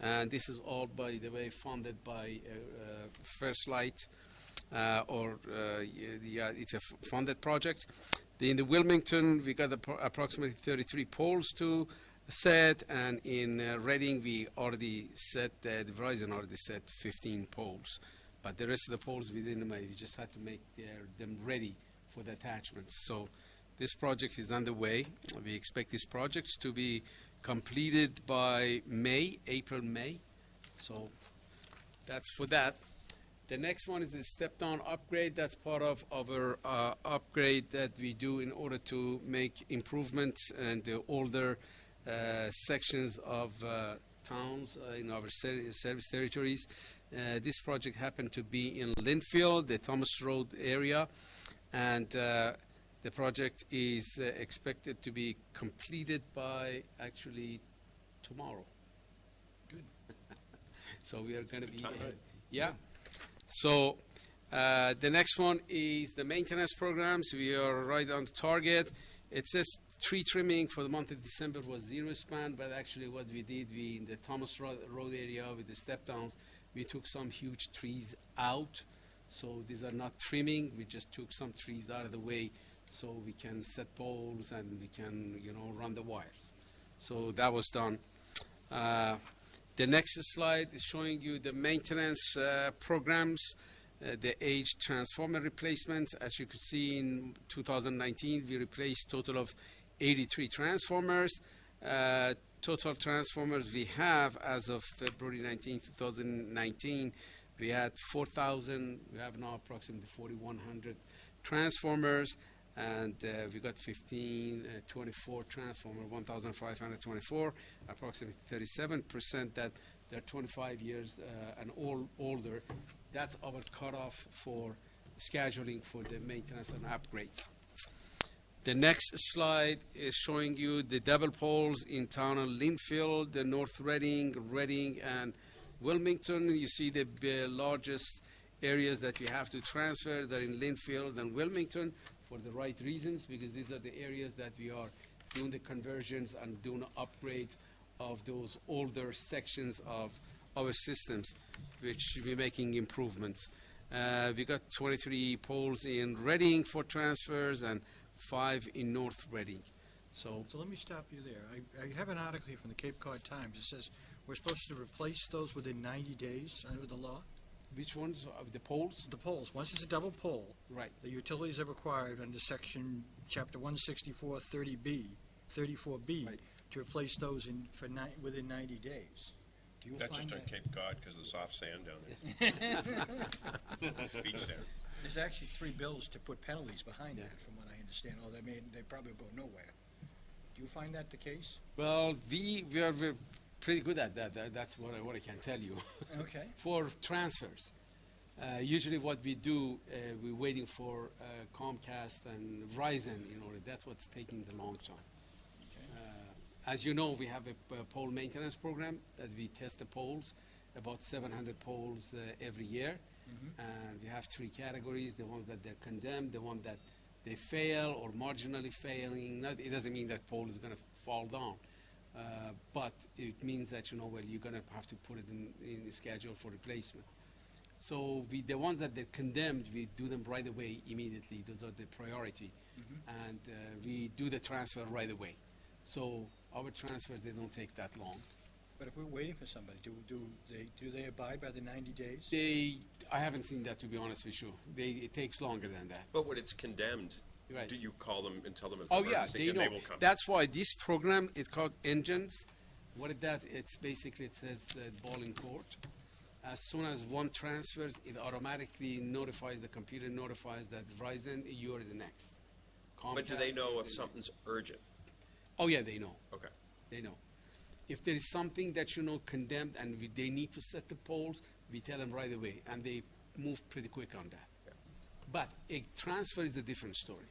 and this is all, by the way, funded by uh, uh, First Light, or it's a funded project. In the Wilmington, we got approximately 33 poles to set, and in uh, Reading, we already set, uh, Verizon already set 15 poles. But the rest of the poles we didn't make, we just had to make their, them ready for the attachments. So this project is underway. We expect this project to be completed by May, April, May. So that's for that. The next one is the step-down upgrade. That's part of our uh, upgrade that we do in order to make improvements and the older uh, sections of uh, towns uh, in our ser- service territories. Uh, this project happened to be in Lynnfield, the Thomas Road area, and uh, the project is uh, expected to be completed by actually tomorrow. Good. so we are going to be, yeah. So uh, the next one is the maintenance programs. We are right on target. It says tree trimming for the month of December was zero span, but actually what we did, we in the Thomas Road, Road area with the step downs, we took some huge trees out. So these are not trimming. We just took some trees out of the way so we can set poles and we can, you know, run the wires. So that was done. Uh, the next slide is showing you the maintenance uh, programs, uh, the age transformer replacements. As you could see in 2019, we replaced total of 83 transformers. Total transformers we have as of February 19, 2019, we had 4,000. We have now approximately 4,100 transformers, and uh, we got 15, uh, 24 transformer, 1,524, approximately 37% that they're 25 years uh, and all, older. That's our cutoff for scheduling for the maintenance and upgrades. The next slide is showing you the double poles in town of Lynnfield, the North Reading, Reading, and Wilmington. You see the largest areas that we have to transfer. They're in Lynnfield and Wilmington for the right reasons, because these are the areas that we are doing the conversions and doing upgrades of those older sections of our systems, which we're making improvements. Uh, we got 23 poles in Reading for transfers and five in North Reading. So So let me stop you there. I, I have an article here from the Cape Cod Times. It says we're supposed to replace those within 90 days under the law. which ones are the poles? The poles, once it's a double pole, Right. the utilities are required under section, chapter 164, 30B, 34B, Right. to replace those in, for ni, within 90 days. Do you That's find just on that? Cape Cod because of the soft sand down there. Beach there. There's actually three bills to put penalties behind that, from what I understand, although they may, they probably go nowhere. Do you find that the case? Well, we, we are we're pretty good at that. That- That's what I, what I can tell you. Okay. for transfers. Uh, usually what we do, uh, we're waiting for uh, Comcast and Verizon in order. That's what's taking the long time. Uh, as you know, we have a, a pole maintenance program that we test the poles, about 700 poles uh, every year. And we have three categories, the ones that they're condemned, the one that they fail or marginally failing. Not, it doesn't mean that pole is going to fall down. Uh, but it means that, you know, well, you're going to have to put it in, in the schedule for replacement. So we, the ones that they're condemned, we do them right away, immediately. Those are the priority. And uh, we do the transfer right away. So our transfers, they don't take that long. But if we're waiting for somebody, do, do they, do they abide by the 90 days? They, I haven't seen that, to be honest with you. They, it takes longer than that. But when it's condemned, Right. do you call them and tell them it's Oh, yeah, emergency they and know. they will come? That's why this program is called NJUNS. What is that? It's basically, it says the ball in court. As soon as one transfers, it automatically notifies, the computer notifies that Verizon, you're the next. But do they know if something's urgent? Oh, yeah, they know. Okay. They know. If there is something that you know condemned and we, they need to set the poles, we tell them right away, and they move pretty quick on that. Yeah. But a transfer is a different story.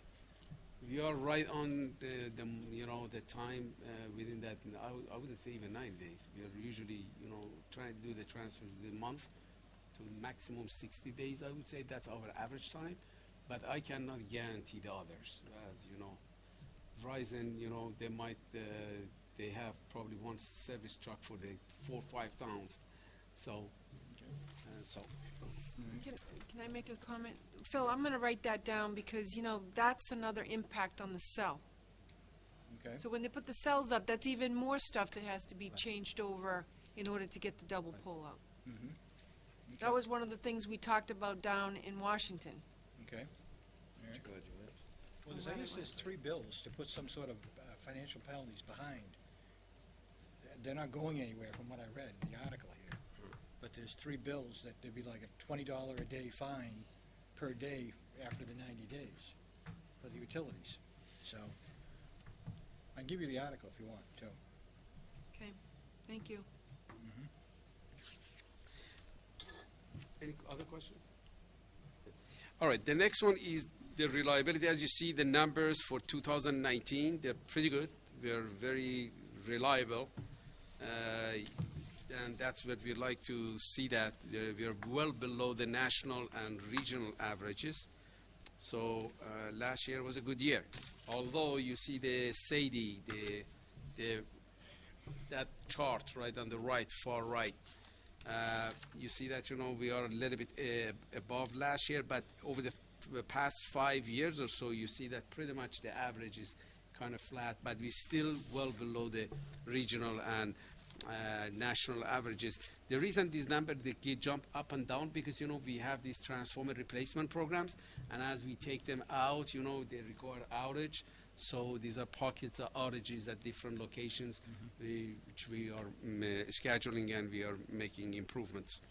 We are right on the, the you know the time uh, within that. I, wouldn't say even nine days. We are usually you know trying to do the transfer a month to maximum sixty days, I would say, that's our average time. But I cannot guarantee the others, as you know. Verizon, you know, they might, uh, they have probably one service truck for the four, five towns, so, uh, so. Can, can I make a comment? Phil, I'm gonna write that down because, you know, that's another impact on the cell. Okay. So when they put the cells up, that's even more stuff that has to be changed over in order to get the double pull-out. That was one of the things we talked about down in Washington. Okay. Well, there's, I guess three bills to put some sort of uh, financial penalties behind. They're not going anywhere from what I read in the article here. But there's three bills that there'd be like a twenty dollar a day fine per day after the ninety days for the utilities. So, I can give you the article if you want, too. Okay, thank you. Mm-hmm. Any other questions? All right, the next one is the reliability. As you see, the numbers for 2019, they're pretty good. We're very reliable. Uh, and that's what we like to see that uh, we are well below the national and regional averages. So uh, last year was a good year. Although you see the SAIDI, the, the, that chart right on the right, far right, uh, you see that, you know, we are a little bit uh, above last year, but over the the past five years or so, you see that pretty much the average is kind of flat, but we're still well below the regional and uh, national averages. The reason these numbers they get jump up and down because you know we have these transformer replacement programs, and as we take them out, you know they require outage. So these are pockets of outages at different locations, we, which we are mm, uh, scheduling and we are making improvements.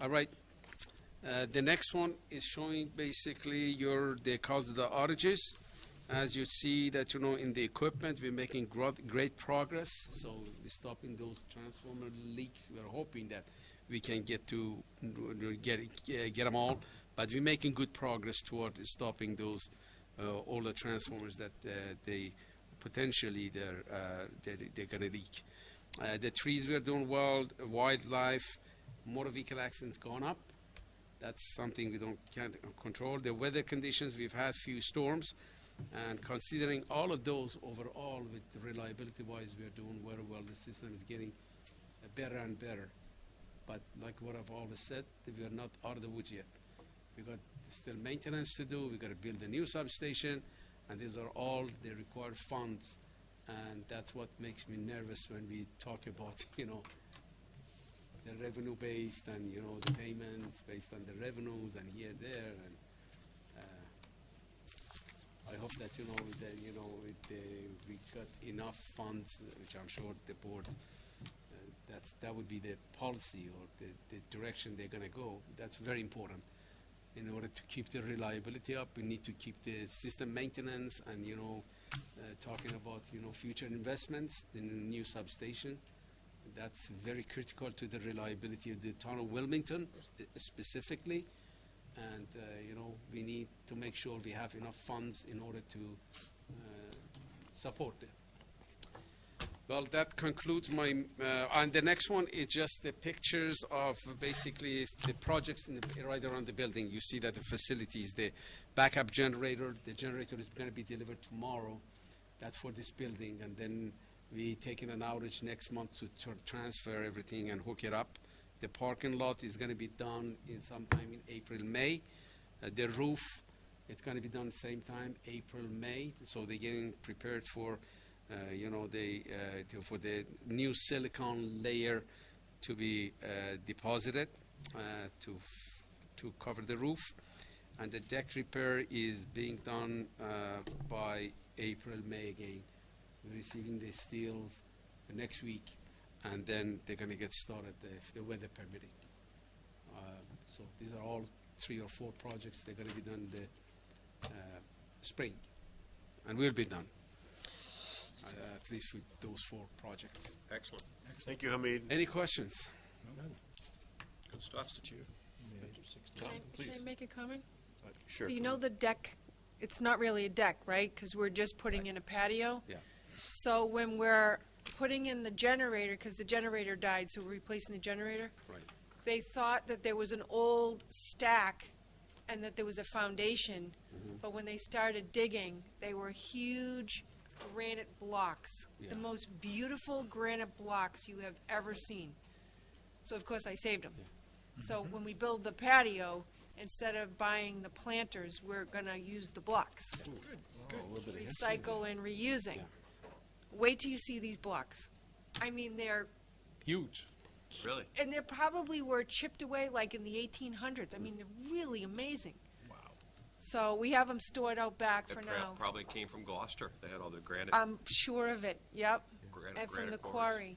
All right. Uh, the next one is showing basically your the cause of the outages. As you see that you know in the equipment, we're making great progress. So we're stopping those transformer leaks. We're hoping that we can get to get get them all, but we're making good progress toward stopping those uh, all the transformers that uh, they potentially they're uh, they're, they're going to leak. Uh, the trees we're doing well. Wildlife, motor vehicle accidents gone up. That's something we don't can't control. The weather conditions we've had few storms, and considering all of those overall, with the reliability wise, we are doing very well. The system is getting uh, better and better. But like what I've always said, we are not out of the woods yet. We got still maintenance to do. We got to build a new substation, and these are all the required funds. And that's what makes me nervous when we talk about, you know, the revenue based and, you know, the payments based on the revenues and here, there, and, I hope that, you know, that, you know, it, uh, we got enough funds, which I'm sure the board, uh, that's, that would be the policy or the, the direction they're gonna go. That's very important. In order to keep the reliability up, we need to keep the system maintenance and, you know, uh, talking about, you know, future investments in new substation. That's very critical to the reliability of the town of Wilmington uh, specifically. And, uh, you know, we need to make sure we have enough funds in order to uh, support it. Well, that concludes my, uh, and the next one is just the pictures of basically the projects in the, right around the building. You see that the facilities, the backup generator, the generator is gonna be delivered tomorrow. That's for this building, and then we taking an outage next month to tr- transfer everything and hook it up. The parking lot is gonna be done in sometime in April, May. Uh, the roof, it's gonna be done same time, April, May, so they're getting prepared for, uh, you know, they, uh, to- for the new silicone layer to be, uh, deposited, uh, to, to cover the roof. And the deck repair is being done, by April, May again. We're receiving the steels next week, and then they're gonna get started if the weather permitting. Uh, So these are all three or four projects, they're gonna be done the, uh, spring, and we'll be done. Uh, At least for those four projects. Excellent. Thank you, Hamid. Any questions? Good stuff. Can I, can I make a comment? Sure. So you know the deck, it's not really a deck, right? Because we're just putting in a patio? Yeah. So when we're putting in the generator, because the generator died, so we're replacing the generator? Right. they thought that there was an old stack and that there was a foundation, but when they started digging, they were huge granite blocks, the Yeah. most beautiful granite blocks you have ever seen. So of course I saved them. So mm-hmm. when we build the patio, instead of buying the planters, we're gonna use the blocks. Recycle and reusing. Wait till you see these blocks. I mean, they're Huge. Really? and they probably were chipped away like in the eighteen hundreds. I mean, they're really amazing. Wow. So we have them stored out back for That now. probably came from Gloucester. They had all the granite, I'm sure of it, yep, granite, and from the granite quarries. quarry.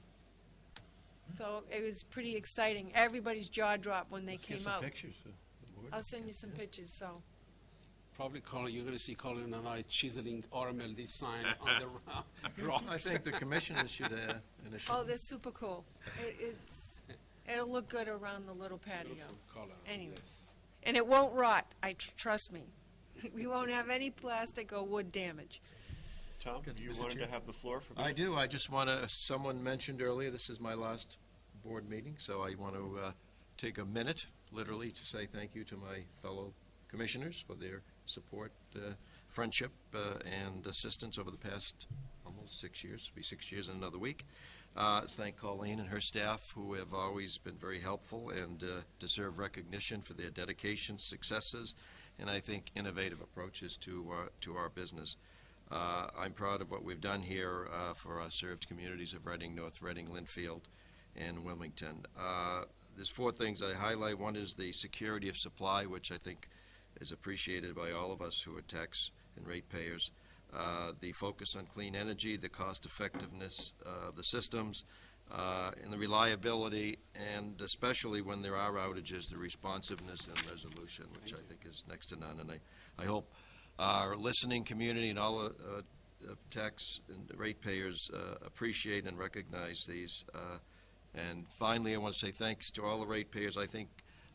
So it was pretty exciting. Everybody's jaw dropped when they came out. pictures for the board. I'll send you some pictures, so. Probably Colin, you're gonna see Colin and I chiseling RMLD sign on the ro- rocks. I think the commissioners should, uh, initially. Oh, they're super cool. It, it's, it'll look good around the little patio. Color, Anyways. yes. And it won't rot, I, tr- trust me. We won't have any plastic or wood damage. Tom, Good. you Mr. wanted Chair. to have the floor for? me? I do, I just want to, someone mentioned earlier, this is my last board meeting, so I want to uh, take a minute, literally, to say thank you to my fellow commissioners for their support, uh, friendship, uh, and assistance over the past almost six years, It'll be six years in another week. Uh, Thank Colleen and her staff, who have always been very helpful and uh, deserve recognition for their dedication, successes, and I think innovative approaches to, our- to our business. Uh, I'm proud of what we've done here uh, for our served communities of Reading, North Reading, Lynnfield, and Wilmington. Uh, There's four things I highlight. One is the security of supply, which I think is appreciated by all of us who are tax and ratepayers. Uh, The focus on clean energy, the cost effectiveness of the systems, uh, and the reliability, and especially when there are outages, the responsiveness and resolution, which I think is next to none. And I, I hope our listening community and all the uh, uh, tax and ratepayers uh, appreciate and recognize these. Uh, And finally, I want to say thanks to all the ratepayers. I think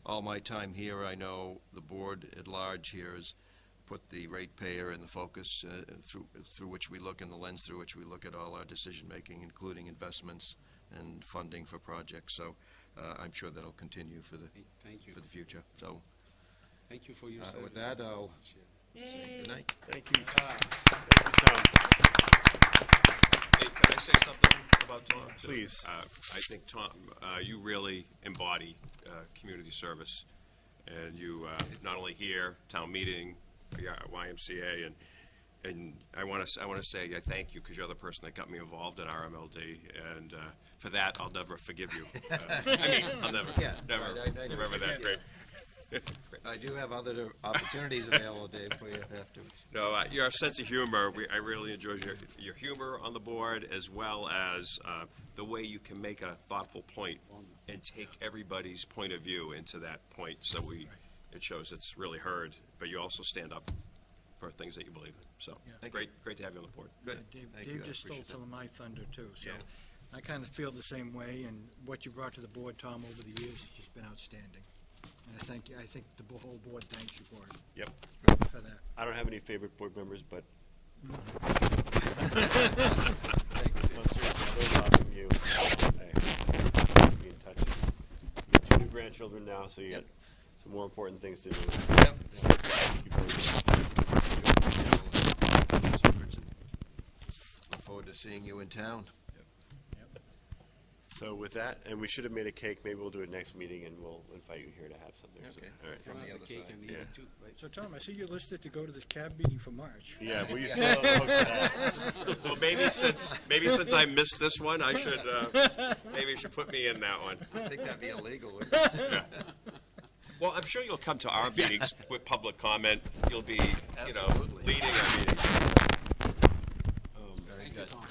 all my time here, I know the board at large here has put the ratepayer in the focus uh, through, through which we look, and the lens through which we look at all our decision-making, including investments and funding for projects. So uh, I'm sure that'll continue for the, Thank you. for the future. So Thank you for your Uh, service. with that, I'll- Yay. good night. Thank you. Ah. Thank you, Tom. Hey, can I say something about Tom? too? Please. Uh, I think, Tom, uh, you really embody uh, community service. And you, uh, not only here, town meeting, yeah, YMCA, and, and I want to, I want to say I thank you because you're the person that got me involved in RMLD. And uh, for that, I'll never forgive you. Uh, I mean, I'll never, Yeah, never I- I- I never remember that. forget. Great. I do have other opportunities available, Dave, for you afterwards. No, uh, your sense of humor, we, I really enjoy your, your humor on the board, as well as uh, the way you can make a thoughtful point and take everybody's point of view into that point, so we, it shows it's really heard, but you also stand up for things that you believe in. So, Thank you. great, great to have you on the board. Good. Uh, Dave, Thank you. Dave I just stole appreciate some of my thunder too, so Yeah. I kind of feel the same way, and what you brought to the board, Tom, over the years has just been outstanding. And I thank you, I think the bo- whole board thanks you for it, Yep. for that. I don't have any favorite board members, but Thank you. no, seriously, I learned a lot from you. Hey, Be in touch. You have two new grandchildren now, so you got some more important things to do. Yep. Thank you very much. Look forward to seeing you in town. So with that, and we should have made a cake, maybe we'll do it next meeting and we'll invite you here to have something. so- Okay. All right. From the other cake side. Yeah. too, right? So Tom, I see you're listed to go to the cab meeting for March. Yeah, well, you still hook that. Well, maybe since, maybe since I missed this one, I should, uh, maybe you should put me in that one. I think that'd be illegal. wouldn't it? Well, I'm sure you'll come to our meetings with public comment. You'll be, you know, Absolutely. leading our meetings. Very Thank you, good. Tom.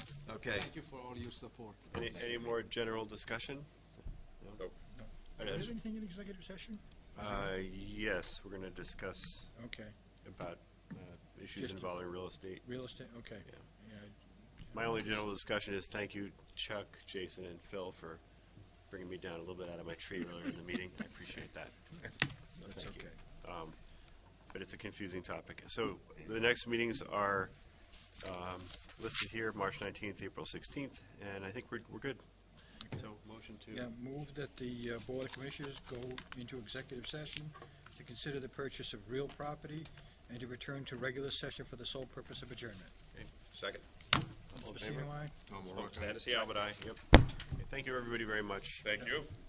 Okay. Thank you for all your support. Any, any more general discussion? No? Nope. All Do right, have anything in executive session? Uh, yes, we're gonna discuss Okay, about, uh, issues Just- involving real estate. real estate, okay. Yeah. Yeah, My only general discussion is thank you Chuck, Jason, and Phil for bringing me down a little bit out of my tree earlier in the meeting. I appreciate that. So That's thank you. okay. Um, But it's a confusing topic. So the next meetings are um, listed here, March nineteenth, April sixteenth, and I think we're, we're good. So motion motion to? Yeah, move that the uh, Board of Commissioners go into executive session to consider the purchase of real property and to return to regular session for the sole purpose of adjournment. Second. All in Mr. favor? Pacino, aye? Tom Sandy, aye. Yep. Okay, Thank you, everybody, very much. Thank you. Thank you.